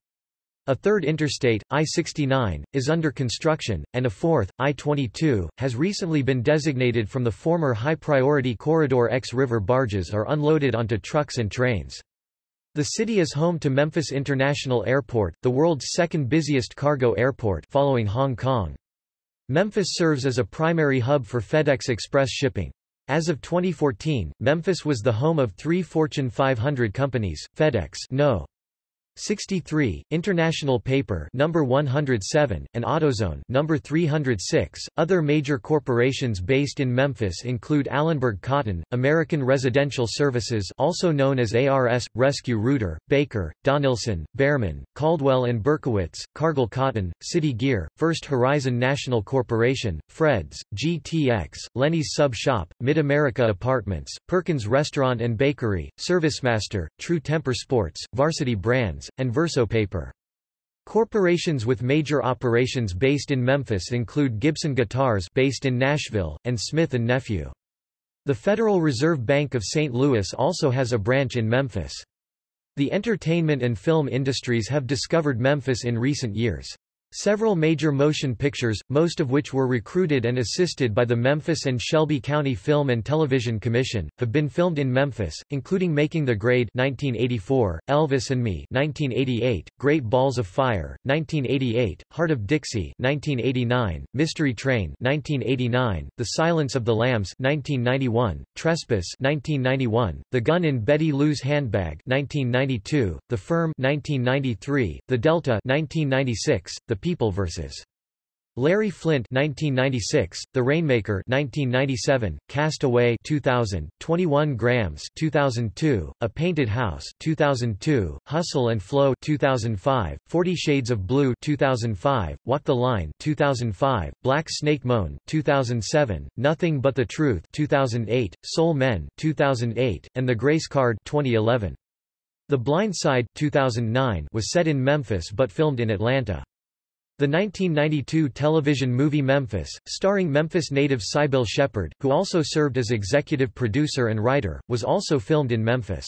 A third interstate, I-69, is under construction, and a fourth, I-22, has recently been designated from the former high-priority Corridor X river barges are unloaded onto trucks and trains. The city is home to Memphis International Airport, the world's second busiest cargo airport following Hong Kong. Memphis serves as a primary hub for FedEx Express shipping. As of 2014, Memphis was the home of three Fortune 500 companies, FedEx no. 63, International Paper number 107, and AutoZone number 306. Other major corporations based in Memphis include Allenberg Cotton, American Residential Services also known as ARS, Rescue Rooter, Baker, Donelson, Bearman, Caldwell and Berkowitz, Cargill Cotton, City Gear, First Horizon National Corporation, Fred's, GTX, Lenny's Sub Shop, Mid-America Apartments, Perkins Restaurant and Bakery, ServiceMaster, True Temper Sports, Varsity Brands, and Verso Paper. Corporations with major operations based in Memphis include Gibson Guitars based in Nashville, and Smith & Nephew. The Federal Reserve Bank of St. Louis also has a branch in Memphis. The entertainment and film industries have discovered Memphis in recent years. Several major motion pictures, most of which were recruited and assisted by the Memphis and Shelby County Film and Television Commission, have been filmed in Memphis, including Making the Grade 1984, Elvis and Me 1988, Great Balls of Fire 1988, Heart of Dixie 1989, Mystery Train 1989, The Silence of the Lambs 1991, Trespass 1991, The Gun in Betty Lou's Handbag 1992, The Firm 1993, The Delta 1996, The People vs. Larry Flynt 1996, The Rainmaker 1997, Cast Away 2000, 21 Grams 2002, A Painted House 2002, Hustle and Flow 2005, 40 Shades of Blue 2005, Walk the Line 2005, Black Snake Moan 2007, Nothing But the Truth 2008, Soul Men 2008, and The Grace Card 2011. The Blind Side 2009 was set in Memphis but filmed in Atlanta. The 1992 television movie Memphis, starring Memphis native Cybill Shepherd, who also served as executive producer and writer, was also filmed in Memphis.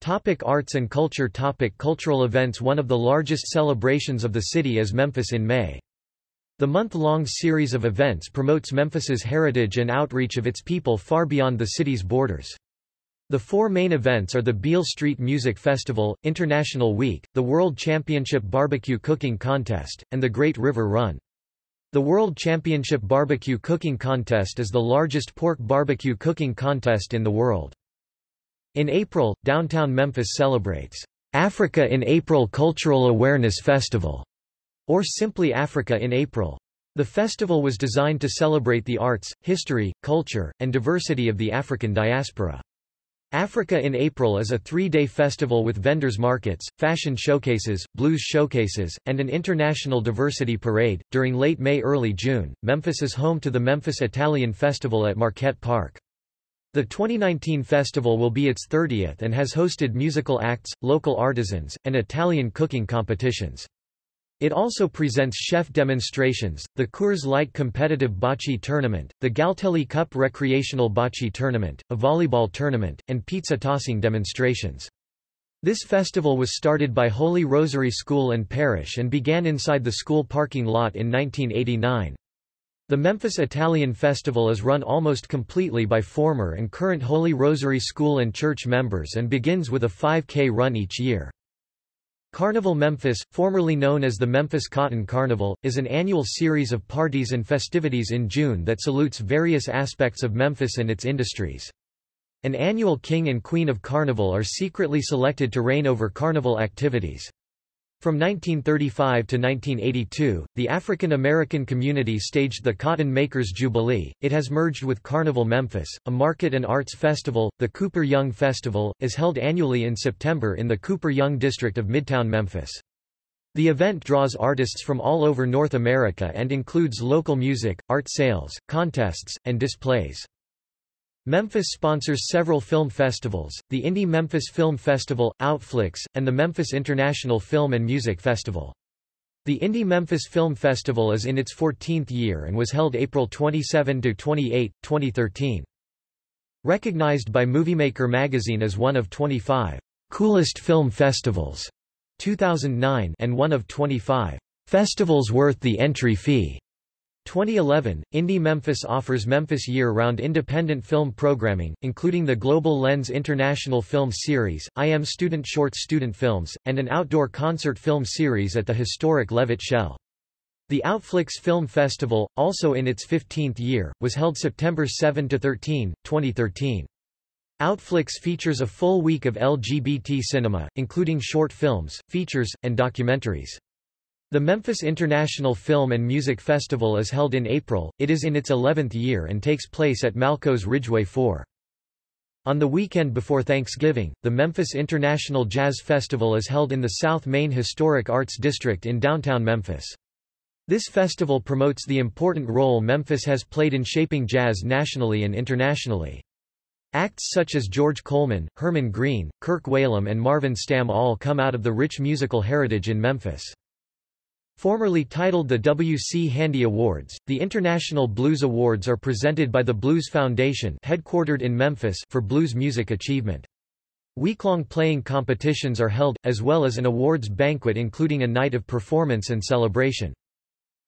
Topic arts and culture Topic Cultural events One of the largest celebrations of the city is Memphis in May. The month-long series of events promotes Memphis's heritage and outreach of its people far beyond the city's borders. The four main events are the Beale Street Music Festival, International Week, the World Championship Barbecue Cooking Contest, and the Great River Run. The World Championship Barbecue Cooking Contest is the largest pork barbecue cooking contest in the world. In April, downtown Memphis celebrates Africa in April Cultural Awareness Festival, or simply Africa in April. The festival was designed to celebrate the arts, history, culture, and diversity of the African diaspora. Africa in April is a three-day festival with vendors markets, fashion showcases, blues showcases, and an international diversity parade. During late May-early June, Memphis is home to the Memphis Italian Festival at Marquette Park. The 2019 festival will be its 30th and has hosted musical acts, local artisans, and Italian cooking competitions. It also presents chef demonstrations, the Coors Light competitive bocce tournament, the Galtelli Cup recreational bocce tournament, a volleyball tournament, and pizza tossing demonstrations. This festival was started by Holy Rosary School and Parish and began inside the school parking lot in 1989. The Memphis Italian Festival is run almost completely by former and current Holy Rosary School and church members and begins with a 5K run each year. Carnival Memphis, formerly known as the Memphis Cotton Carnival, is an annual series of parties and festivities in June that salutes various aspects of Memphis and its industries. An annual king and queen of carnival are secretly selected to reign over carnival activities. From 1935 to 1982, the African American community staged the Cotton Makers Jubilee. It has merged with Carnival Memphis, a market and arts festival. The Cooper Young Festival is held annually in September in the Cooper Young district of Midtown Memphis. The event draws artists from all over North America and includes local music, art sales, contests, and displays. Memphis sponsors several film festivals, the Indie Memphis Film Festival, Outflix, and the Memphis International Film and Music Festival. The Indie Memphis Film Festival is in its 14th year and was held April 27–28, 2013. Recognized by Moviemaker magazine as one of 25 coolest film festivals 2009 and one of 25 festivals worth the entry fee 2011, Indie Memphis offers Memphis year-round independent film programming, including the Global Lens International Film Series, IM Student Short Student Films, and an outdoor concert film series at the historic Levitt Shell. The Outflix Film Festival, also in its 15th year, was held September 7–13, 2013. Outflix features a full week of LGBT cinema, including short films, features, and documentaries. The Memphis International Film and Music Festival is held in April, it is in its 11th year and takes place at Malco's Ridgeway 4. On the weekend before Thanksgiving, the Memphis International Jazz Festival is held in the South Main Historic Arts District in downtown Memphis. This festival promotes the important role Memphis has played in shaping jazz nationally and internationally. Acts such as George Coleman, Herman Green, Kirk Whalum and Marvin Stamm all come out of the rich musical heritage in Memphis. Formerly titled the W. C. Handy Awards, the International Blues Awards are presented by the Blues Foundation headquartered in Memphis for blues music achievement. Week-long playing competitions are held, as well as an awards banquet including a night of performance and celebration.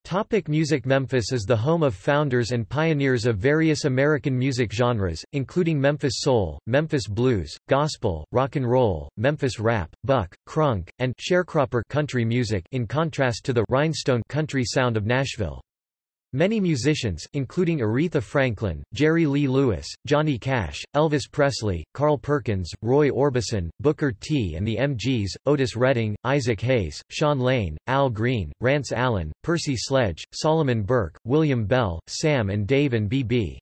Topic music Memphis is the home of founders and pioneers of various American music genres, including Memphis soul, Memphis blues, gospel, rock and roll, Memphis rap, buck, crunk, and sharecropper country music in contrast to the rhinestone country sound of Nashville. Many musicians, including Aretha Franklin, Jerry Lee Lewis, Johnny Cash, Elvis Presley, Carl Perkins, Roy Orbison, Booker T and the MGs, Otis Redding, Isaac Hayes, Sean Lane, Al Green, Rance Allen, Percy Sledge, Solomon Burke, William Bell, Sam and Dave and B.B.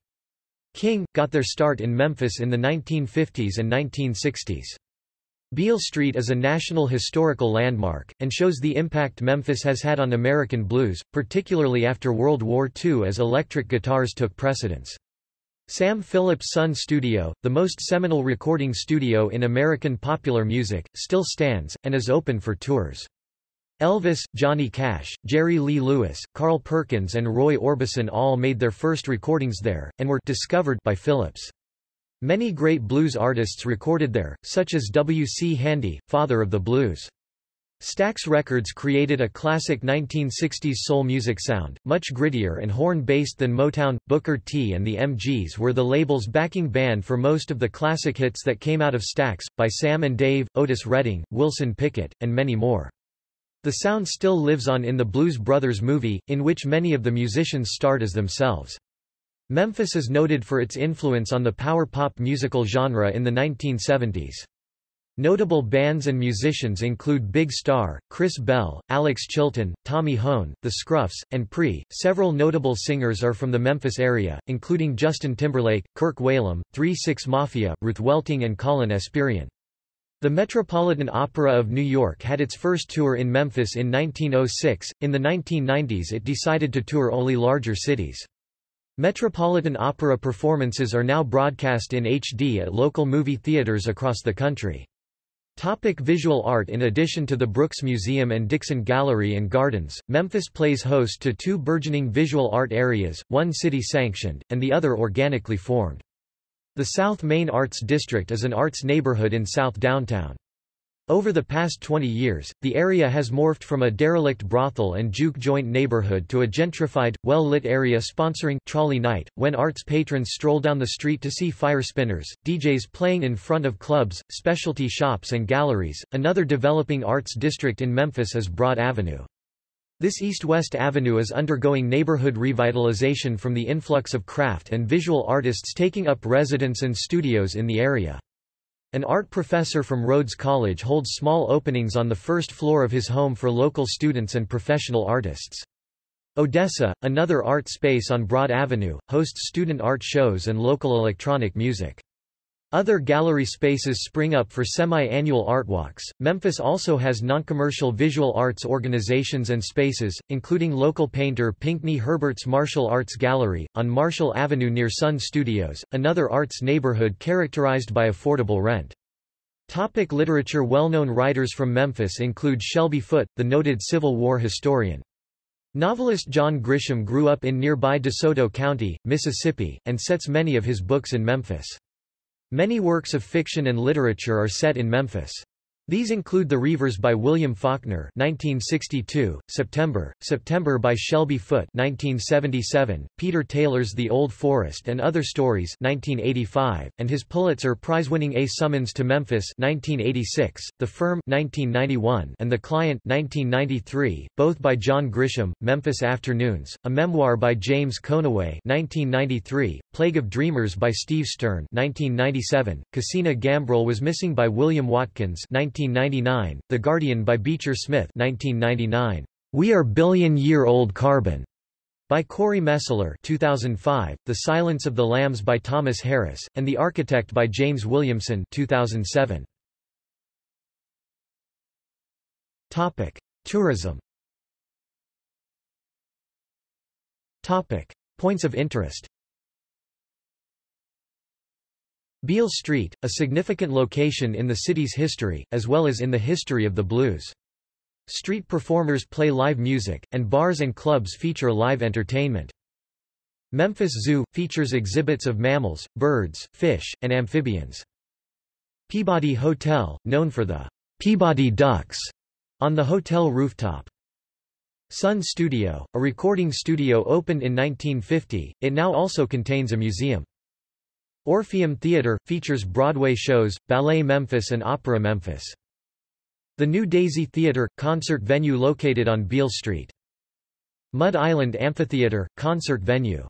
King, got their start in Memphis in the 1950s and 1960s. Beale Street is a National Historical Landmark, and shows the impact Memphis has had on American blues, particularly after World War II as electric guitars took precedence. Sam Phillips Sun Studio, the most seminal recording studio in American popular music, still stands, and is open for tours. Elvis, Johnny Cash, Jerry Lee Lewis, Carl Perkins and Roy Orbison all made their first recordings there, and were discovered by Phillips. Many great blues artists recorded there, such as W. C. Handy, father of the blues. Stax Records created a classic 1960s soul music sound, much grittier and horn-based than Motown. Booker T and the MGs were the label's backing band for most of the classic hits that came out of Stax, by Sam and Dave, Otis Redding, Wilson Pickett, and many more. The sound still lives on in the Blues Brothers movie, in which many of the musicians starred as themselves. Memphis is noted for its influence on the power pop musical genre in the 1970s. Notable bands and musicians include Big Star, Chris Bell, Alex Chilton, Tommy Hoehn, The Scruffs, and Prix. Several notable singers are from the Memphis area, including Justin Timberlake, Kirk Whalum, 3-6 Mafia, Ruth Welting and Kallen Esperian. The Metropolitan Opera of New York had its first tour in Memphis in 1906. In the 1990s it decided to tour only larger cities. Metropolitan Opera performances are now broadcast in HD at local movie theaters across the country. Topic visual art In addition to the Brooks Museum and Dixon Gallery and Gardens, Memphis plays host to two burgeoning visual art areas, one city-sanctioned, and the other organically formed. The South Main Arts District is an arts neighborhood in South Downtown. Over the past 20 years, the area has morphed from a derelict brothel and juke joint neighborhood to a gentrified, well-lit area sponsoring Trolley Night, when arts patrons stroll down the street to see fire spinners, DJs playing in front of clubs, specialty shops and galleries. Another developing arts district in Memphis is Broad Avenue. This east-west avenue is undergoing neighborhood revitalization from the influx of craft and visual artists taking up residence and studios in the area. An art professor from Rhodes College holds small openings on the first floor of his home for local students and professional artists. Odessa, another art space on Broad Avenue, hosts student art shows and local electronic music. Other gallery spaces spring up for semi-annual art walks. Memphis also has non-commercial visual arts organizations and spaces, including local painter Pinckney Herbert's Marshall Arts Gallery, on Marshall Avenue near Sun Studios, another arts neighborhood characterized by affordable rent. Topic literature Well-known writers from Memphis include Shelby Foote, the noted Civil War historian. Novelist John Grisham grew up in nearby DeSoto County, Mississippi, and sets many of his books in Memphis. Many works of fiction and literature are set in Memphis. These include The Reivers by William Faulkner 1962, September, September by Shelby Foote 1977, Peter Taylor's The Old Forest and Other Stories 1985, and his Pulitzer Prize-winning A Summons to Memphis 1986, The Firm 1991, and The Client 1993, both by John Grisham, Memphis Afternoons, a memoir by James Conaway 1993, Plague of Dreamers by Steve Stern 1997, Cassina Gambrel was missing by William Watkins 19 1999, The Guardian by Beecher Smith 1999, We Are Billion-Year-Old Carbon by Corey Mesler 2005, The Silence of the Lambs by Thomas Harris, and The Architect by James Williamson 2007. Topic. Tourism Topic. Points of interest Beale Street, a significant location in the city's history, as well as in the history of the blues. Street performers play live music, and bars and clubs feature live entertainment. Memphis Zoo – features exhibits of mammals, birds, fish, and amphibians. Peabody Hotel, known for the Peabody Ducks, on the hotel rooftop. Sun Studio, a recording studio opened in 1950, it now also contains a museum. Orpheum Theatre, features Broadway shows, Ballet Memphis and Opera Memphis. The New Daisy Theatre, concert venue located on Beale Street. Mud Island Amphitheatre, concert venue.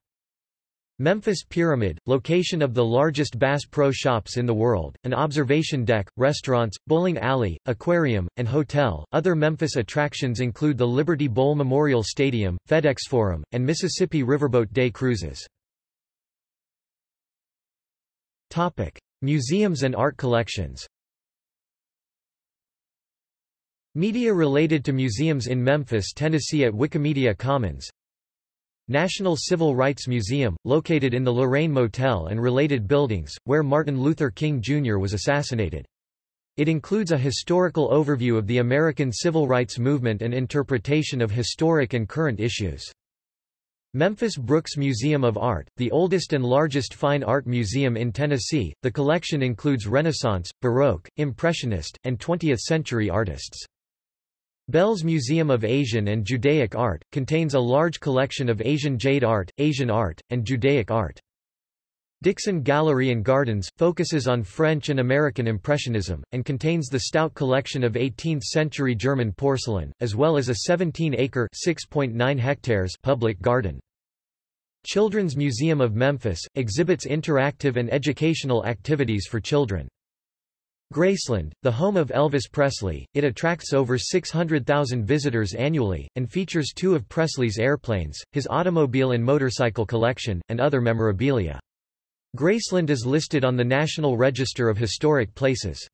Memphis Pyramid, location of the largest Bass Pro Shops in the world, an observation deck, restaurants, bowling alley, aquarium, and hotel. Other Memphis attractions include the Liberty Bowl Memorial Stadium, FedEx Forum, and Mississippi Riverboat Day cruises. Topic: Museums and art collections. Media related to museums in Memphis, Tennessee at Wikimedia Commons. National Civil Rights Museum, located in the Lorraine Motel and related buildings, where Martin Luther King Jr. was assassinated. It includes a historical overview of the American Civil Rights Movement and interpretation of historic and current issues. Memphis Brooks Museum of Art, the oldest and largest fine art museum in Tennessee, the collection includes Renaissance, Baroque, Impressionist, and 20th-century artists. Belz Museum of Asian and Judaic Art, contains a large collection of Asian jade art, Asian art, and Judaic art. Dixon Gallery and Gardens, focuses on French and American Impressionism, and contains the stout collection of 18th-century German porcelain, as well as a 17-acre public garden. Children's Museum of Memphis, exhibits interactive and educational activities for children. Graceland, the home of Elvis Presley, it attracts over 600,000 visitors annually, and features two of Presley's airplanes, his automobile and motorcycle collection, and other memorabilia. Graceland is listed on the National Register of Historic Places.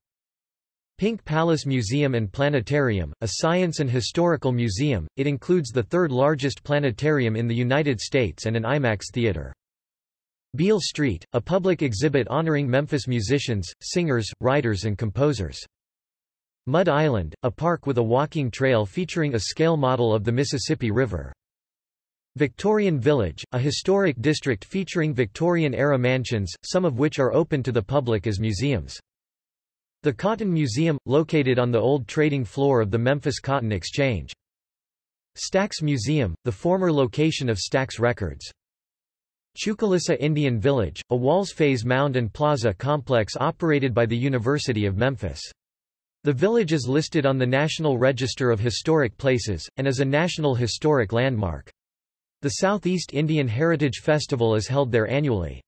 Pink Palace Museum and Planetarium, a science and historical museum, it includes the third largest planetarium in the United States and an IMAX theater. Beale Street, a public exhibit honoring Memphis musicians, singers, writers and composers. Mud Island, a park with a walking trail featuring a scale model of the Mississippi River. Victorian Village, a historic district featuring Victorian-era mansions, some of which are open to the public as museums. The Cotton Museum, located on the old trading floor of the Memphis Cotton Exchange. Stax Museum, the former location of Stax Records. Chucalissa Indian Village, a walls-phase mound and plaza complex operated by the University of Memphis. The village is listed on the National Register of Historic Places, and is a National Historic Landmark. The Southeast Indian Heritage Festival is held there annually.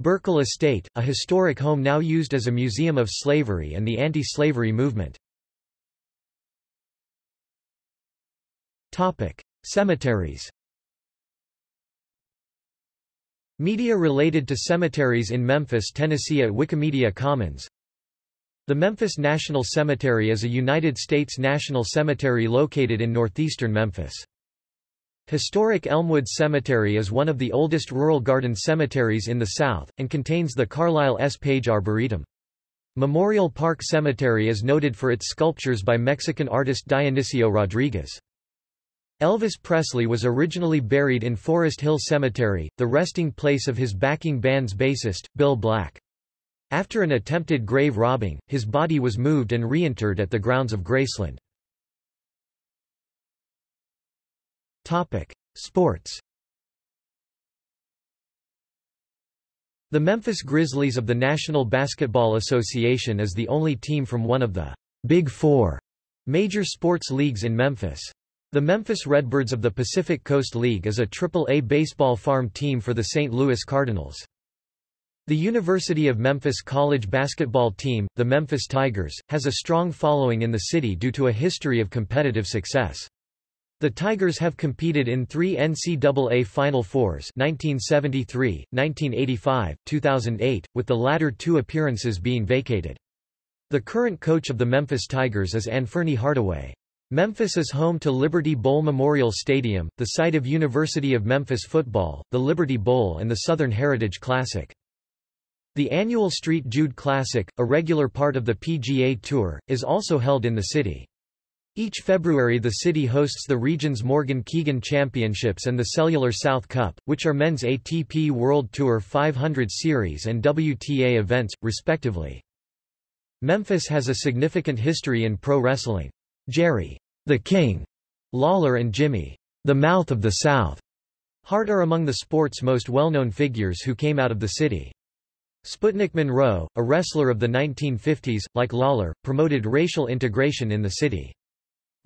Burkle Estate, a historic home now used as a museum of slavery and the anti-slavery movement. Topic: Cemeteries Media related to cemeteries in Memphis, Tennessee at Wikimedia Commons The Memphis National Cemetery is a United States national cemetery located in northeastern Memphis. Historic Elmwood Cemetery is one of the oldest rural garden cemeteries in the South, and contains the Carlisle S. Page Arboretum. Memorial Park Cemetery is noted for its sculptures by Mexican artist Dionisio Rodriguez. Elvis Presley was originally buried in Forest Hill Cemetery, the resting place of his backing band's bassist, Bill Black. After an attempted grave robbing, his body was moved and reinterred at the grounds of Graceland. Sports The Memphis Grizzlies of the National Basketball Association is the only team from one of the Big Four major sports leagues in Memphis. The Memphis Redbirds of the Pacific Coast League is a Triple-A baseball farm team for the St. Louis Cardinals. The University of Memphis college basketball team, the Memphis Tigers, has a strong following in the city due to a history of competitive success. The Tigers have competed in three NCAA Final Fours 1973, 1985, 2008, with the latter two appearances being vacated. The current coach of the Memphis Tigers is Anfernee Hardaway. Memphis is home to Liberty Bowl Memorial Stadium, the site of University of Memphis football, the Liberty Bowl and the Southern Heritage Classic. The annual St. Jude Classic, a regular part of the PGA Tour, is also held in the city. Each February the city hosts the region's Morgan Keegan Championships and the Cellular South Cup, which are men's ATP World Tour 500 Series and WTA events, respectively. Memphis has a significant history in pro wrestling. Jerry, the King, Lawler and Jimmy, the Mouth of the South, Hart are among the sport's most well-known figures who came out of the city. Sputnik Monroe, a wrestler of the 1950s, like Lawler, promoted racial integration in the city.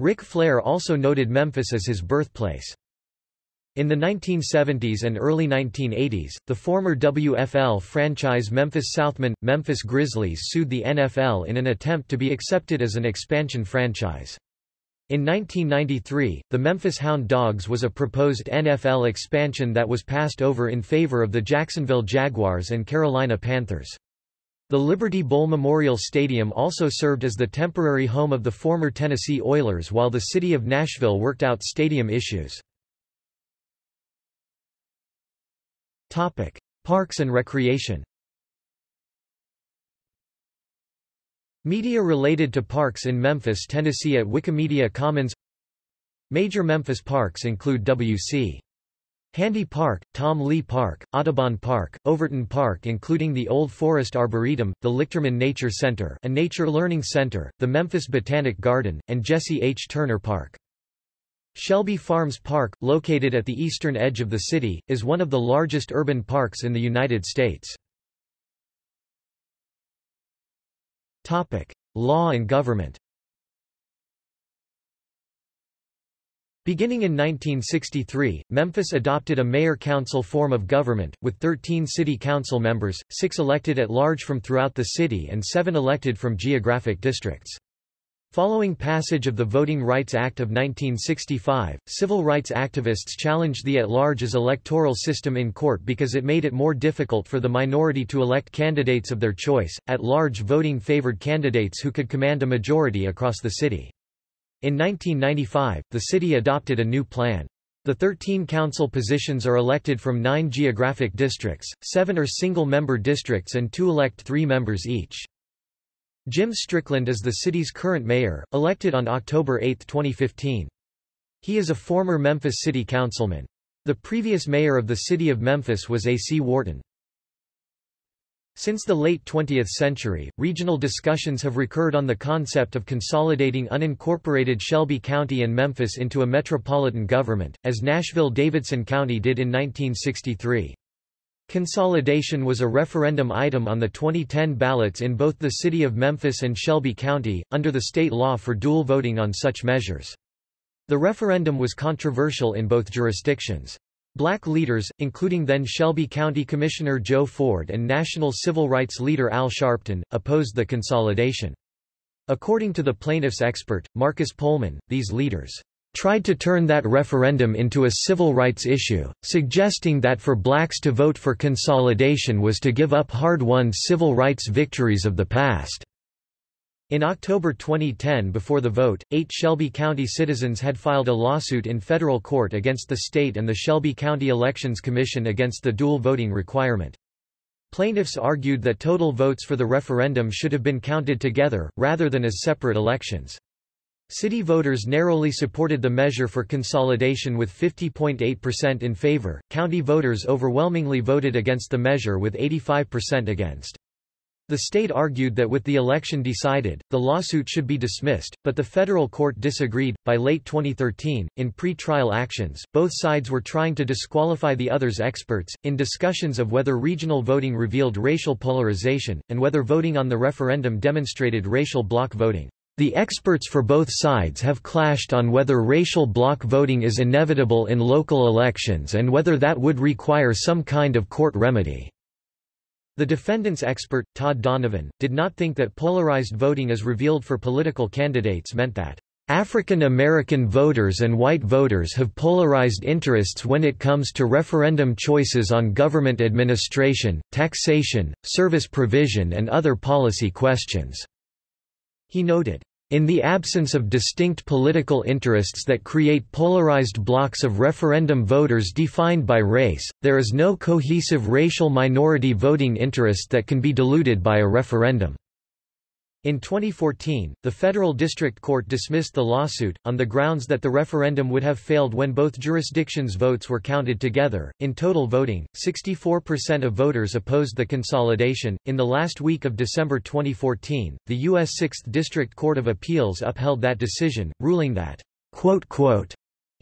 Ric Flair also noted Memphis as his birthplace. In the 1970s and early 1980s, the former WFL franchise Memphis Southmen, Memphis Grizzlies sued the NFL in an attempt to be accepted as an expansion franchise. In 1993, the Memphis Hound Dogs was a proposed NFL expansion that was passed over in favor of the Jacksonville Jaguars and Carolina Panthers. The Liberty Bowl Memorial Stadium also served as the temporary home of the former Tennessee Oilers while the city of Nashville worked out stadium issues. Parks and recreation Media related to parks in Memphis, Tennessee at Wikimedia Commons Major Memphis parks include W.C. Handy Park, Tom Lee Park, Audubon Park, Overton Park including the Old Forest Arboretum, the Lichterman Nature Center a nature learning center, the Memphis Botanic Garden, and Jesse H. Turner Park. Shelby Farms Park, located at the eastern edge of the city, is one of the largest urban parks in the United States. Topic. Law and government Beginning in 1963, Memphis adopted a mayor-council form of government, with 13 city council members, six elected at large from throughout the city and seven elected from geographic districts. Following passage of the Voting Rights Act of 1965, civil rights activists challenged the at-larges electoral system in court because it made it more difficult for the minority to elect candidates of their choice. At-large voting favored candidates who could command a majority across the city. In 1995, the city adopted a new plan. The 13 council positions are elected from nine geographic districts, seven are single-member districts and two elect three members each. Jim Strickland is the city's current mayor, elected on October 8, 2015. He is a former Memphis city councilman. The previous mayor of the city of Memphis was A.C. Wharton. Since the late 20th century, regional discussions have recurred on the concept of consolidating unincorporated Shelby County and Memphis into a metropolitan government, as Nashville-Davidson County did in 1963. Consolidation was a referendum item on the 2010 ballots in both the city of Memphis and Shelby County, under the state law for dual voting on such measures. The referendum was controversial in both jurisdictions. Black leaders, including then Shelby County Commissioner Joe Ford and national civil rights leader Al Sharpton, opposed the consolidation. According to the plaintiff's expert, Marcus Pohlman, these leaders tried to turn that referendum into a civil rights issue, suggesting that for blacks to vote for consolidation was to give up hard-won civil rights victories of the past. In October 2010 before the vote, eight Shelby County citizens had filed a lawsuit in federal court against the state and the Shelby County Elections Commission against the dual voting requirement. Plaintiffs argued that total votes for the referendum should have been counted together, rather than as separate elections. City voters narrowly supported the measure for consolidation with 50.8% in favor, county voters overwhelmingly voted against the measure with 85% against. The state argued that with the election decided, the lawsuit should be dismissed, but the federal court disagreed. By late 2013, in pre-trial actions, both sides were trying to disqualify the other's experts, in discussions of whether regional voting revealed racial polarization, and whether voting on the referendum demonstrated racial bloc voting. The experts for both sides have clashed on whether racial bloc voting is inevitable in local elections and whether that would require some kind of court remedy. The defendant's expert, Todd Donovan, did not think that polarized voting as revealed for political candidates meant that African American voters and white voters have polarized interests when it comes to referendum choices on government administration, taxation, service provision and other policy questions." He noted, in the absence of distinct political interests that create polarized blocks of referendum voters defined by race, there is no cohesive racial minority voting interest that can be diluted by a referendum. In 2014, the Federal District Court dismissed the lawsuit, on the grounds that the referendum would have failed when both jurisdictions' votes were counted together. In total voting, 64% of voters opposed the consolidation. In the last week of December 2014, the U.S. Sixth District Court of Appeals upheld that decision, ruling that, quote, quote,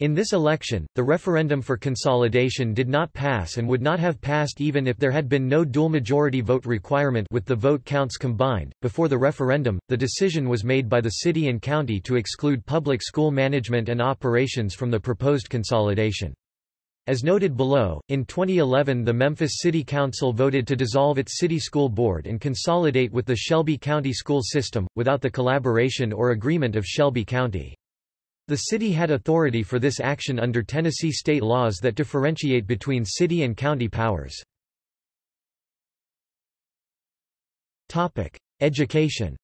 in this election, the referendum for consolidation did not pass and would not have passed even if there had been no dual majority vote requirement with the vote counts combined. Before the referendum, the decision was made by the city and county to exclude public school management and operations from the proposed consolidation. As noted below, in 2011 the Memphis City Council voted to dissolve its city school board and consolidate with the Shelby County school system, without the collaboration or agreement of Shelby County. The city had authority for this action under Tennessee state laws that differentiate between city and county powers. Education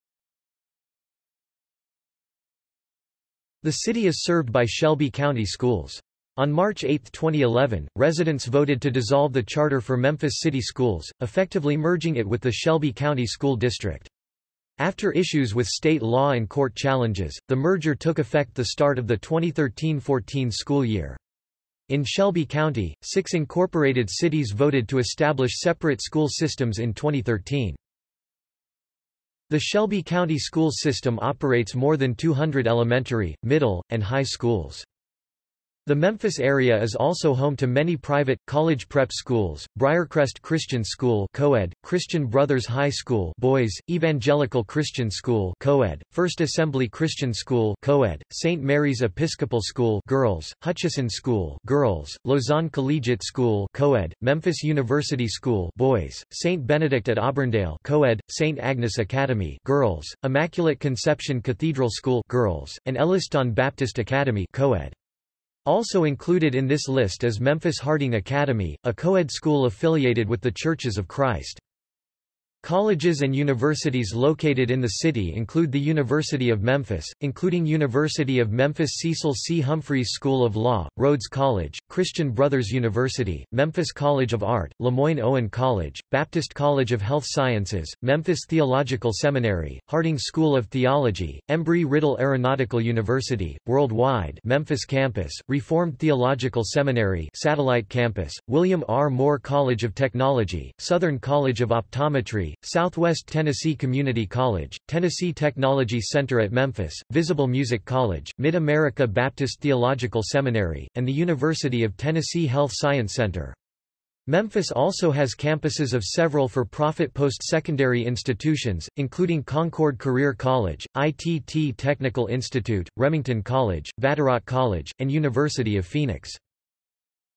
The city is served by Shelby County Schools. On March 8, 2011, residents voted to dissolve the charter for Memphis City Schools, effectively merging it with the Shelby County School District. After issues with state law and court challenges, the merger took effect the start of the 2013-14 school year. In Shelby County, six incorporated cities voted to establish separate school systems in 2013. The Shelby County school system operates more than 200 elementary, middle, and high schools. The Memphis area is also home to many private, college prep schools, Briarcrest Christian School co-ed, Christian Brothers High School boys, Evangelical Christian School co-ed, First Assembly Christian School co-ed, St. Mary's Episcopal School girls, Hutchison School girls, Lausanne Collegiate School co-ed, Memphis University School boys, St. Benedict at Auburndale co-ed, St. Agnes Academy girls, Immaculate Conception Cathedral School girls, and Elliston Baptist Academy co-ed. Also included in this list is Memphis Harding Academy, a co-ed school affiliated with The Churches of Christ. Colleges and universities located in the city include the University of Memphis, including University of Memphis Cecil C. Humphreys School of Law, Rhodes College, Christian Brothers University, Memphis College of Art, Lemoyne-Owen College, Baptist College of Health Sciences, Memphis Theological Seminary, Harding School of Theology, Embry-Riddle Aeronautical University, Worldwide Memphis Campus, Reformed Theological Seminary Satellite Campus, William R. Moore College of Technology, Southern College of Optometry, Southwest Tennessee Community College, Tennessee Technology Center at Memphis, Visible Music College, Mid-America Baptist Theological Seminary, and the University of Tennessee Health Science Center. Memphis also has campuses of several for-profit post-secondary institutions, including Concord Career College, ITT Technical Institute, Remington College, Vatterott College, and University of Phoenix.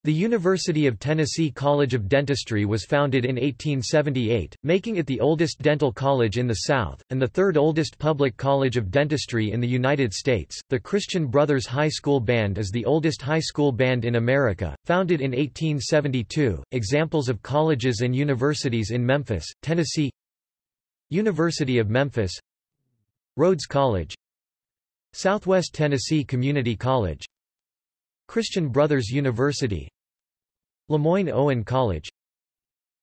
The University of Tennessee College of Dentistry was founded in 1878, making it the oldest dental college in the South, and the third oldest public college of dentistry in the United States. The Christian Brothers High School Band is the oldest high school band in America, founded in 1872. Examples of colleges and universities in Memphis, Tennessee University of Memphis Rhodes College Southwest Tennessee Community College Christian Brothers University Lemoyne-Owen College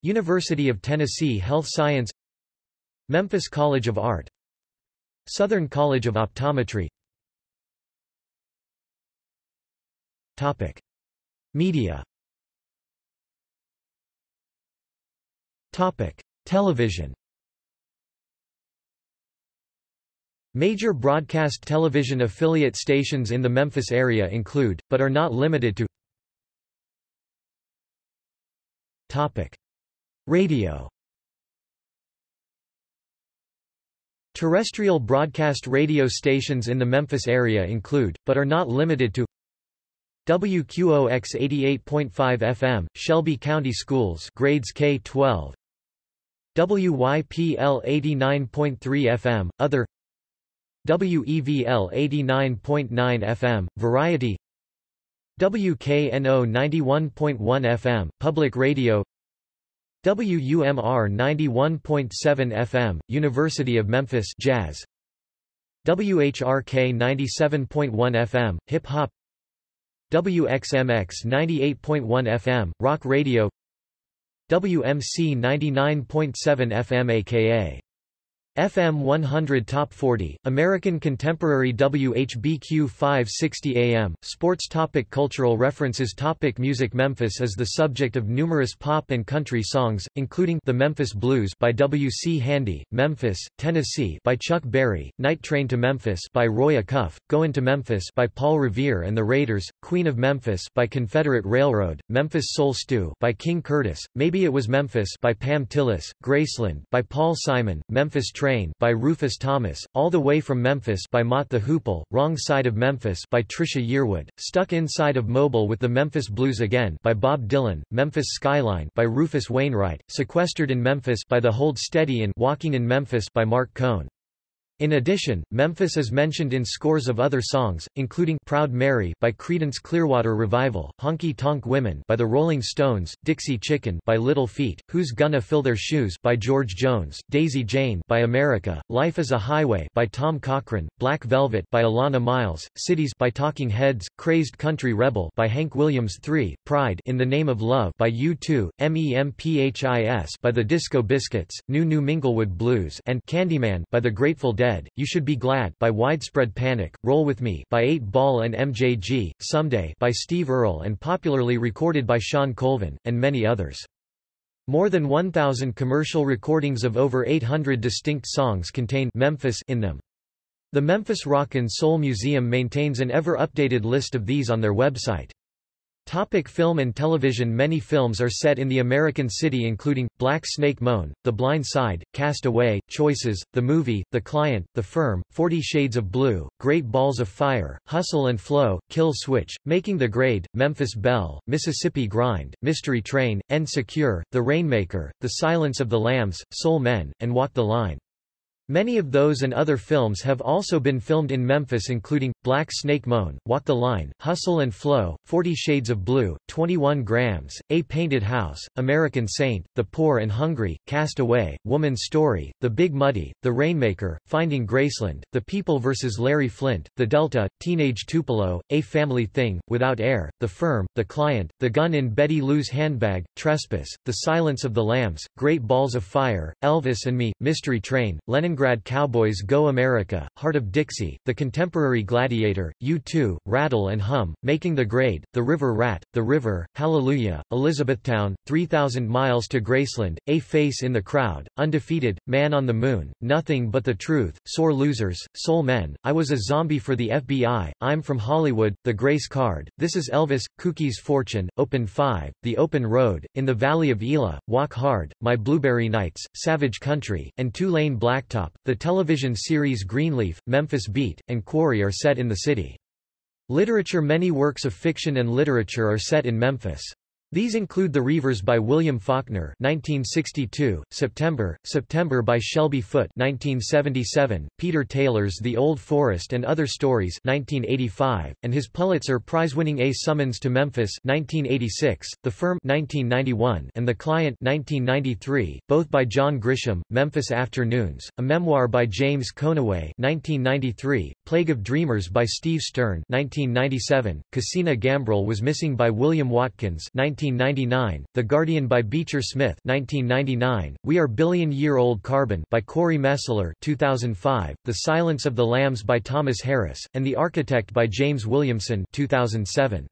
University of Tennessee Health Science Memphis College of Art Southern College of Optometry Topic. Media Topic. Television Major broadcast television affiliate stations in the Memphis area include, but are not limited to Topic. Radio Terrestrial broadcast radio stations in the Memphis area include, but are not limited to WQOX 88.5 FM, Shelby County Schools grades K-12 WYPL 89.3 FM, Other WEVL 89.9 FM, Variety WKNO 91.1 FM, Public Radio WUMR 91.7 FM, University of Memphis Jazz WHRK 97.1 FM, Hip Hop WXMX 98.1 FM, Rock Radio WMC 99.7 FM aka FM 100 Top 40, American Contemporary WHBQ 560 AM, Sports topic Cultural references topic Music Memphis is the subject of numerous pop and country songs, including The Memphis Blues by W. C. Handy, Memphis, Tennessee by Chuck Berry, Night Train to Memphis by Roy Acuff, Goin' to Memphis by Paul Revere and the Raiders, Queen of Memphis by Confederate Railroad, Memphis Soul Stew by King Curtis, Maybe It Was Memphis by Pam Tillis, Graceland by Paul Simon, Memphis Train Train by Rufus Thomas, All the Way from Memphis by Mott the Hoople, Wrong Side of Memphis by Trisha Yearwood, Stuck Inside of Mobile with the Memphis Blues Again by Bob Dylan, Memphis Skyline by Rufus Wainwright, Sequestered in Memphis by The Hold Steady and Walking in Memphis by Marc Cohn. In addition, Memphis is mentioned in scores of other songs, including Proud Mary by Creedence Clearwater Revival, Honky Tonk Women by the Rolling Stones, Dixie Chicken by Little Feat, Who's Gonna Fill Their Shoes by George Jones, Daisy Jane by America, Life is a Highway by Tom Cochrane, Black Velvet by Alannah Myles, Cities by Talking Heads, Crazed Country Rebel by Hank Williams III, Pride in the Name of Love by U2, MEMPHIS by the Disco Biscuits, New New Minglewood Blues and Candyman by the Grateful Dead You Should Be Glad by Widespread Panic, Roll With Me by 8 Ball and MJG, Someday by Steve Earle and popularly recorded by Shawn Colvin, and many others. More than 1,000 commercial recordings of over 800 distinct songs contain Memphis in them. The Memphis Rock and Soul Museum maintains an ever-updated list of these on their website. Topic film and television Many films are set in the American city including, Black Snake Moan, The Blind Side, Cast Away, Choices, The Movie, The Client, The Firm, Forty Shades of Blue, Great Balls of Fire, Hustle and Flow, Kill Switch, Making the Grade, Memphis Belle, Mississippi Grind, Mystery Train, End Secure, The Rainmaker, The Silence of the Lambs, Soul Men, and Walk the Line. Many of those and other films have also been filmed in Memphis including, Black Snake Moan, Walk the Line, Hustle and Flow, Forty Shades of Blue, 21 Grams, A Painted House, American Saint, The Poor and Hungry, Cast Away, Woman's Story, The Big Muddy, The Rainmaker, Finding Graceland, The People vs. Larry Flynt, The Delta, Teenage Tupelo, A Family Thing, Without Air, The Firm, The Client, The Gun in Betty Lou's Handbag, Trespass, The Silence of the Lambs, Great Balls of Fire, Elvis and Me, Mystery Train, Lenin Leningrad Cowboys Go America, Heart of Dixie, The Contemporary Gladiator, U2, Rattle and Hum, Making the Grade, The River Rat, The River, Hallelujah, Elizabethtown, 3,000 Miles to Graceland, A Face in the Crowd, Undefeated, Man on the Moon, Nothing But the Truth, Sore Losers, Soul Men, I Was a Zombie for the FBI, I'm from Hollywood, The Grace Card, This is Elvis, Cookie's Fortune, Open 5, The Open Road, In the Valley of Elah, Walk Hard, My Blueberry Nights, Savage Country, and Two-Lane Blacktop, the television series Greenleaf, Memphis Beat, and Quarry are set in the city. Literature Many works of fiction and literature are set in Memphis. These include The Reivers by William Faulkner 1962, September, September by Shelby Foote 1977, Peter Taylor's The Old Forest and Other Stories 1985, and his Pulitzer Prize-winning A Summons to Memphis 1986, The Firm 1991, and The Client 1993, both by John Grisham, Memphis Afternoons, a memoir by James Conaway 1993, Plague of Dreamers by Steve Stern 1997, Cassina Gambrel was missing by William Watkins 19 1999, The Guardian by Beecher Smith 1999, We Are Billion-Year-Old Carbon by Corey Mesler 2005, The Silence of the Lambs by Thomas Harris, and The Architect by James Williamson 2007.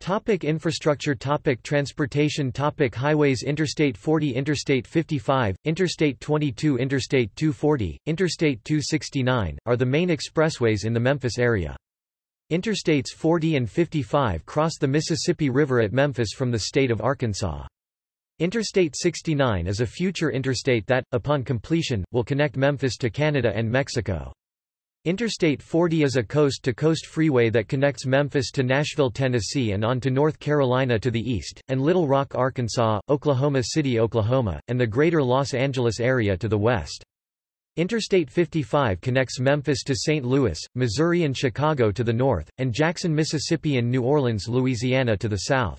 Topic infrastructure Topic Transportation Topic Highways Interstate 40 Interstate 55, Interstate 22 Interstate 240, Interstate 269, are the main expressways in the Memphis area. Interstates 40 and 55 cross the Mississippi River at Memphis from the state of Arkansas. Interstate 69 is a future interstate that, upon completion, will connect Memphis to Canada and Mexico. Interstate 40 is a coast-to-coast -coast freeway that connects Memphis to Nashville, Tennessee and on to North Carolina to the east, and Little Rock, Arkansas, Oklahoma City, Oklahoma, and the greater Los Angeles area to the west. Interstate 55 connects Memphis to St. Louis, Missouri and Chicago to the north, and Jackson, Mississippi and New Orleans, Louisiana to the south.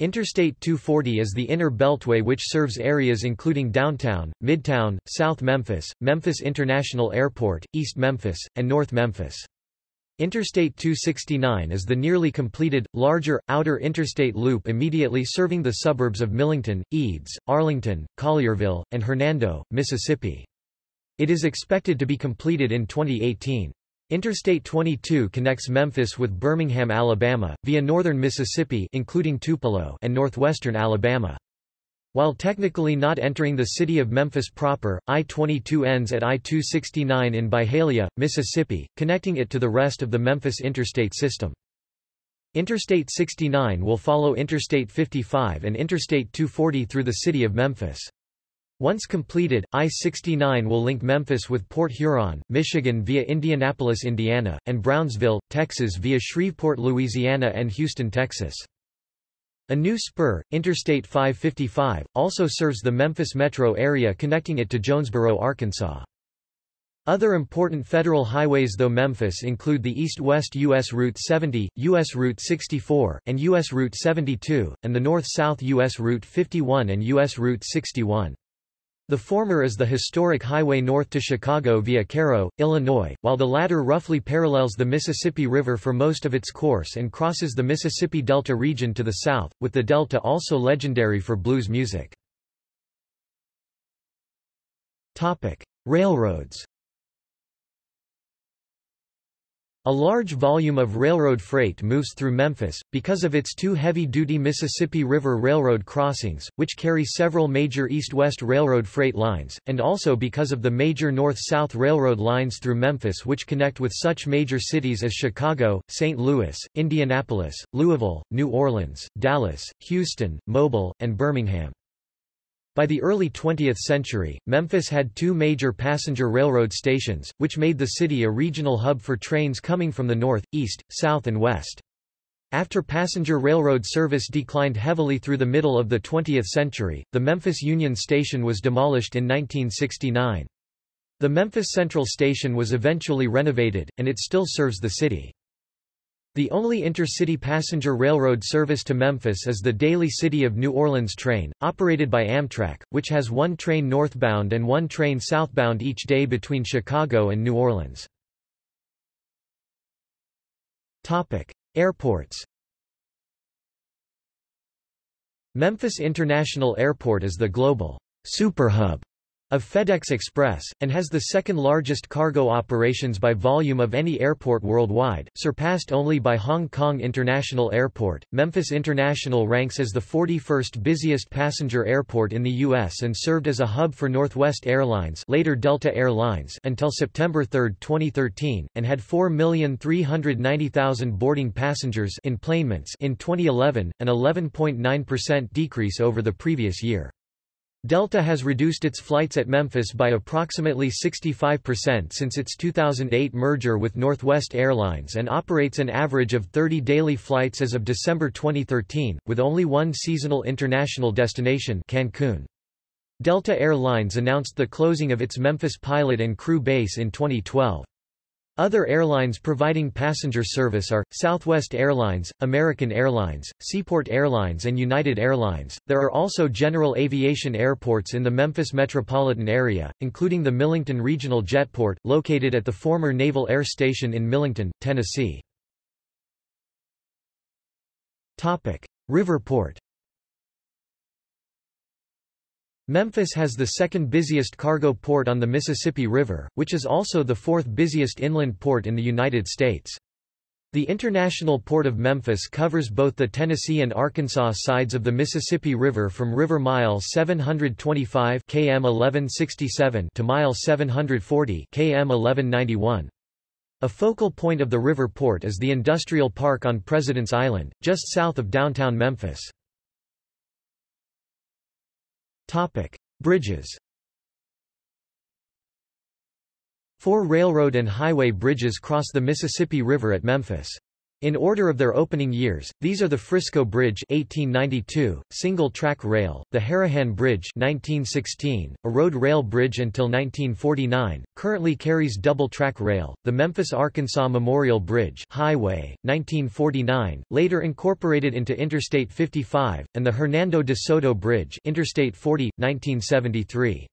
Interstate 240 is the inner beltway which serves areas including downtown, midtown, South Memphis, Memphis International Airport, East Memphis, and North Memphis. Interstate 269 is the nearly completed, larger, outer interstate loop immediately serving the suburbs of Millington, Eads, Arlington, Collierville, and Hernando, Mississippi. It is expected to be completed in 2018. Interstate 22 connects Memphis with Birmingham, Alabama, via northern Mississippi including Tupelo and northwestern Alabama. While technically not entering the city of Memphis proper, I-22 ends at I-269 in Byhalia, Mississippi, connecting it to the rest of the Memphis interstate system. Interstate 69 will follow Interstate 55 and Interstate 240 through the city of Memphis. Once completed, I-69 will link Memphis with Port Huron, Michigan via Indianapolis, Indiana, and Brownsville, Texas via Shreveport, Louisiana and Houston, Texas. A new spur, Interstate 555, also serves the Memphis metro area connecting it to Jonesboro, Arkansas. Other important federal highways though Memphis include the east-west U.S. Route 70, U.S. Route 64, and U.S. Route 72, and the north-south U.S. Route 51 and U.S. Route 61. The former is the historic highway north to Chicago via Cairo, Illinois, while the latter roughly parallels the Mississippi River for most of its course and crosses the Mississippi Delta region to the south, with the Delta also legendary for blues music. Topic: Railroads A large volume of railroad freight moves through Memphis, because of its two heavy-duty Mississippi River Railroad crossings, which carry several major east-west railroad freight lines, and also because of the major north-south railroad lines through Memphis which connect with such major cities as Chicago, St. Louis, Indianapolis, Louisville, New Orleans, Dallas, Houston, Mobile, and Birmingham. By the early 20th century, Memphis had two major passenger railroad stations, which made the city a regional hub for trains coming from the north, east, south and west. After passenger railroad service declined heavily through the middle of the 20th century, the Memphis Union Station was demolished in 1969. The Memphis Central Station was eventually renovated, and it still serves the city. The only intercity passenger railroad service to Memphis is the daily City of New Orleans train, operated by Amtrak, which has one train northbound and one train southbound each day between Chicago and New Orleans. Topic. Airports Memphis International Airport is the global superhub of FedEx Express, and has the second largest cargo operations by volume of any airport worldwide, surpassed only by Hong Kong International Airport. Memphis International ranks as the 41st busiest passenger airport in the U.S. and served as a hub for Northwest Airlines later Delta Air Lines until September 3, 2013, and had 4,390,000 boarding passengers enplanements in 2011, an 11.9% decrease over the previous year. Delta has reduced its flights at Memphis by approximately 65% since its 2008 merger with Northwest Airlines and operates an average of 30 daily flights as of December 2013, with only one seasonal international destination Cancun. Delta Air Lines announced the closing of its Memphis pilot and crew base in 2012. Other airlines providing passenger service are Southwest Airlines, American Airlines, Seaport Airlines, and United Airlines. There are also general aviation airports in the Memphis metropolitan area, including the Millington Regional Jetport, located at the former Naval Air Station in Millington, Tennessee. Topic: Riverport Memphis has the second busiest cargo port on the Mississippi River, which is also the fourth busiest inland port in the United States. The International Port of Memphis covers both the Tennessee and Arkansas sides of the Mississippi River from River Mile 725 km 1167 to Mile 740 km 1191. A focal point of the river port is the industrial park on President's Island, just south of downtown Memphis. Topic: Bridges. Four railroad and highway bridges cross the Mississippi River at Memphis. In order of their opening years, these are the Frisco Bridge 1892, single-track rail, the Harahan Bridge 1916, a road rail bridge until 1949, currently carries double-track rail, the Memphis-Arkansas Memorial Bridge highway, 1949, later incorporated into Interstate 55, and the Hernando de Soto Bridge Interstate 40, 1973.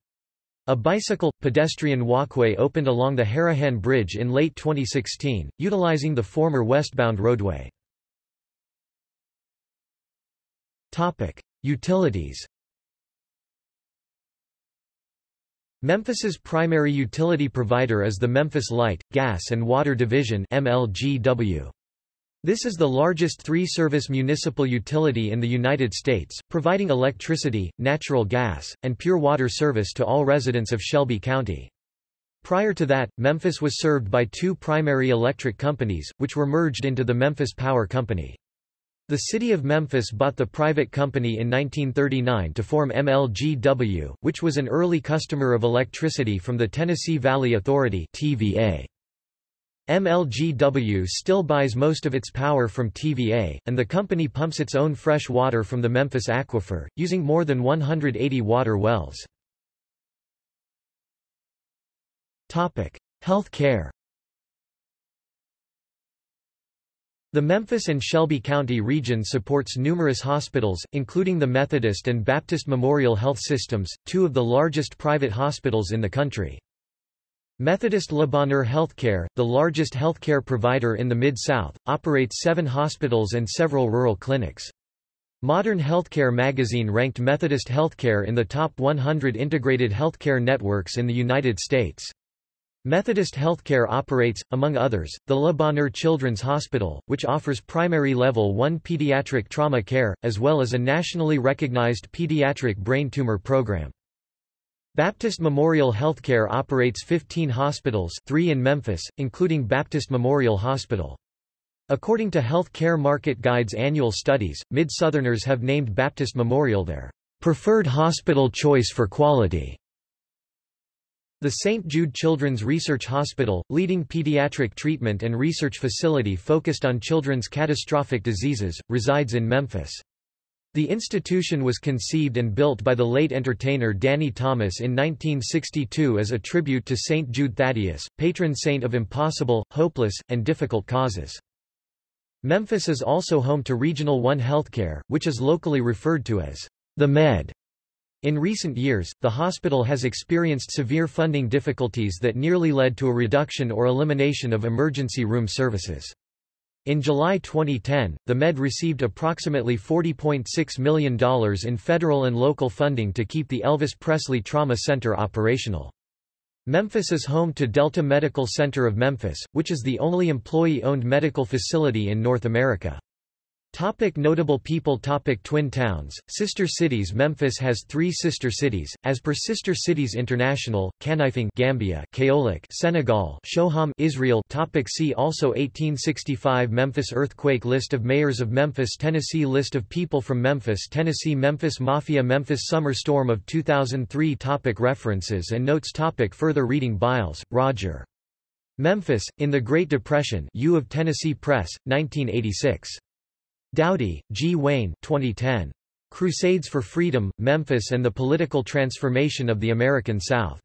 A bicycle, pedestrian walkway opened along the Harahan Bridge in late 2016, utilizing the former westbound roadway. Topic. Utilities Memphis's primary utility provider is the Memphis Light, Gas and Water Division MLGW. This is the largest three-service municipal utility in the United States, providing electricity, natural gas, and pure water service to all residents of Shelby County. Prior to that, Memphis was served by two primary electric companies, which were merged into the Memphis Power Company. The city of Memphis bought the private company in 1939 to form MLGW, which was an early customer of electricity from the Tennessee Valley Authority TVA. MLGW still buys most of its power from TVA, and the company pumps its own fresh water from the Memphis aquifer, using more than 180 water wells. Health care The Memphis and Shelby County region supports numerous hospitals, including the Methodist and Baptist Memorial Health Systems, two of the largest private hospitals in the country. Methodist Le Bonheur Healthcare, the largest healthcare provider in the Mid-South, operates seven hospitals and several rural clinics. Modern Healthcare magazine ranked Methodist Healthcare in the top 100 integrated healthcare networks in the United States. Methodist Healthcare operates, among others, the Le Bonheur Children's Hospital, which offers primary level 1 pediatric trauma care, as well as a nationally recognized pediatric brain tumor program. Baptist Memorial Healthcare operates 15 hospitals three in Memphis, including Baptist Memorial Hospital. According to Health Care Market Guide's annual studies, Mid-Southerners have named Baptist Memorial their preferred hospital choice for quality. The St. Jude Children's Research Hospital, leading pediatric treatment and research facility focused on children's catastrophic diseases, resides in Memphis. The institution was conceived and built by the late entertainer Danny Thomas in 1962 as a tribute to St. Jude Thaddeus, patron saint of impossible, hopeless, and difficult causes. Memphis is also home to Regional One Healthcare, which is locally referred to as the Med. In recent years, the hospital has experienced severe funding difficulties that nearly led to a reduction or elimination of emergency room services. In July 2010, the Med received approximately $40.6 million in federal and local funding to keep the Elvis Presley Trauma Center operational. Memphis is home to Delta Medical Center of Memphis, which is the only employee-owned medical facility in North America. Topic notable people Topic Twin towns, sister cities Memphis has three sister cities, as per Sister Cities International, Kanifing Gambia Kaolack Senegal Shoham Israel Topic See also 1865 Memphis Earthquake List of mayors of Memphis Tennessee List of people from Memphis Tennessee Memphis Mafia Memphis Summer Storm of 2003 Topic References and notes Topic Further reading Biles, Roger. Memphis, in the Great Depression U of Tennessee Press, 1986. Dowdy, G. Wayne 2010. Crusades for Freedom, Memphis and the Political Transformation of the American South.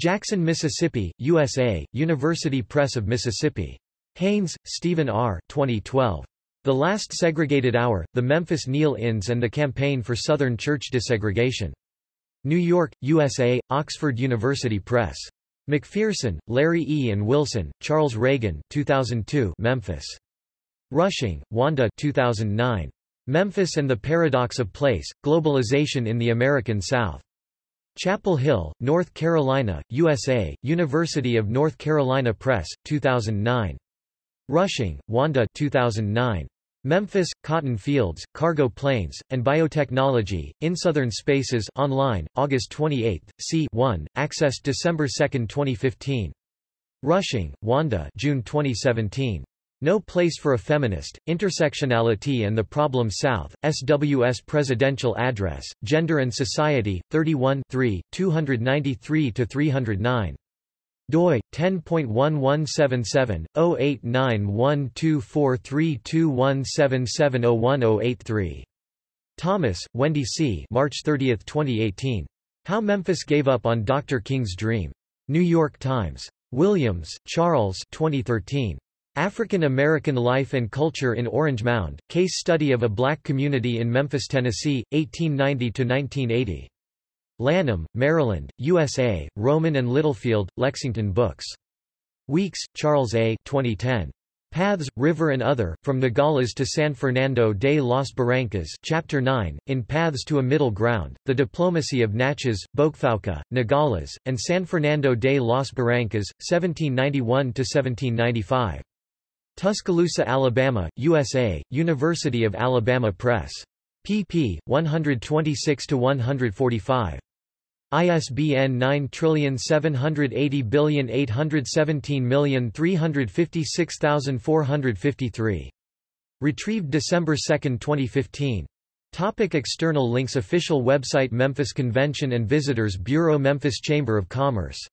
Jackson, Mississippi, USA, University Press of Mississippi. Haynes, Stephen R. 2012. The Last Segregated Hour, The Memphis Kneel-Ins and the Campaign for Southern Church Desegregation. New York, USA, Oxford University Press. McPherson, Larry E. and Wilson, Charles Reagan 2002 Memphis. Rushing, Wanda 2009. Memphis and the Paradox of Place, Globalization in the American South. Chapel Hill, North Carolina, USA, University of North Carolina Press, 2009. Rushing, Wanda 2009. Memphis, Cotton Fields, Cargo Planes, and Biotechnology, in Southern Spaces online, August 28, c. 1, accessed December 2, 2015. Rushing, Wanda June 2017. No Place for a Feminist, Intersectionality and the Problem South, SWS Presidential Address, Gender and Society, 31 293-309 doi 10.1177 0891243217701083 Thomas, Wendy C. March 30, 2018. How Memphis Gave Up on Dr. King's Dream. New York Times. Williams, Charles 2013. African American Life and Culture in Orange Mound, Case Study of a Black Community in Memphis, Tennessee, 1890–1980. Lanham, Maryland, USA, Rowman and Littlefield, Lexington Books. Weeks, Charles A. 2010. Paths, River and Other, From the Nogales to San Fernando de las Barrancas Chapter 9, In Paths to a Middle Ground, The Diplomacy of Natchez, Boukfouka, Nogales, and San Fernando de las Barrancas, 1791–1795. Tuscaloosa, Alabama, USA, University of Alabama Press. pp. 126–145. ISBN 9780817356453. Retrieved December 2, 2015. Topic external links Official website Memphis Convention and Visitors Bureau Memphis Chamber of Commerce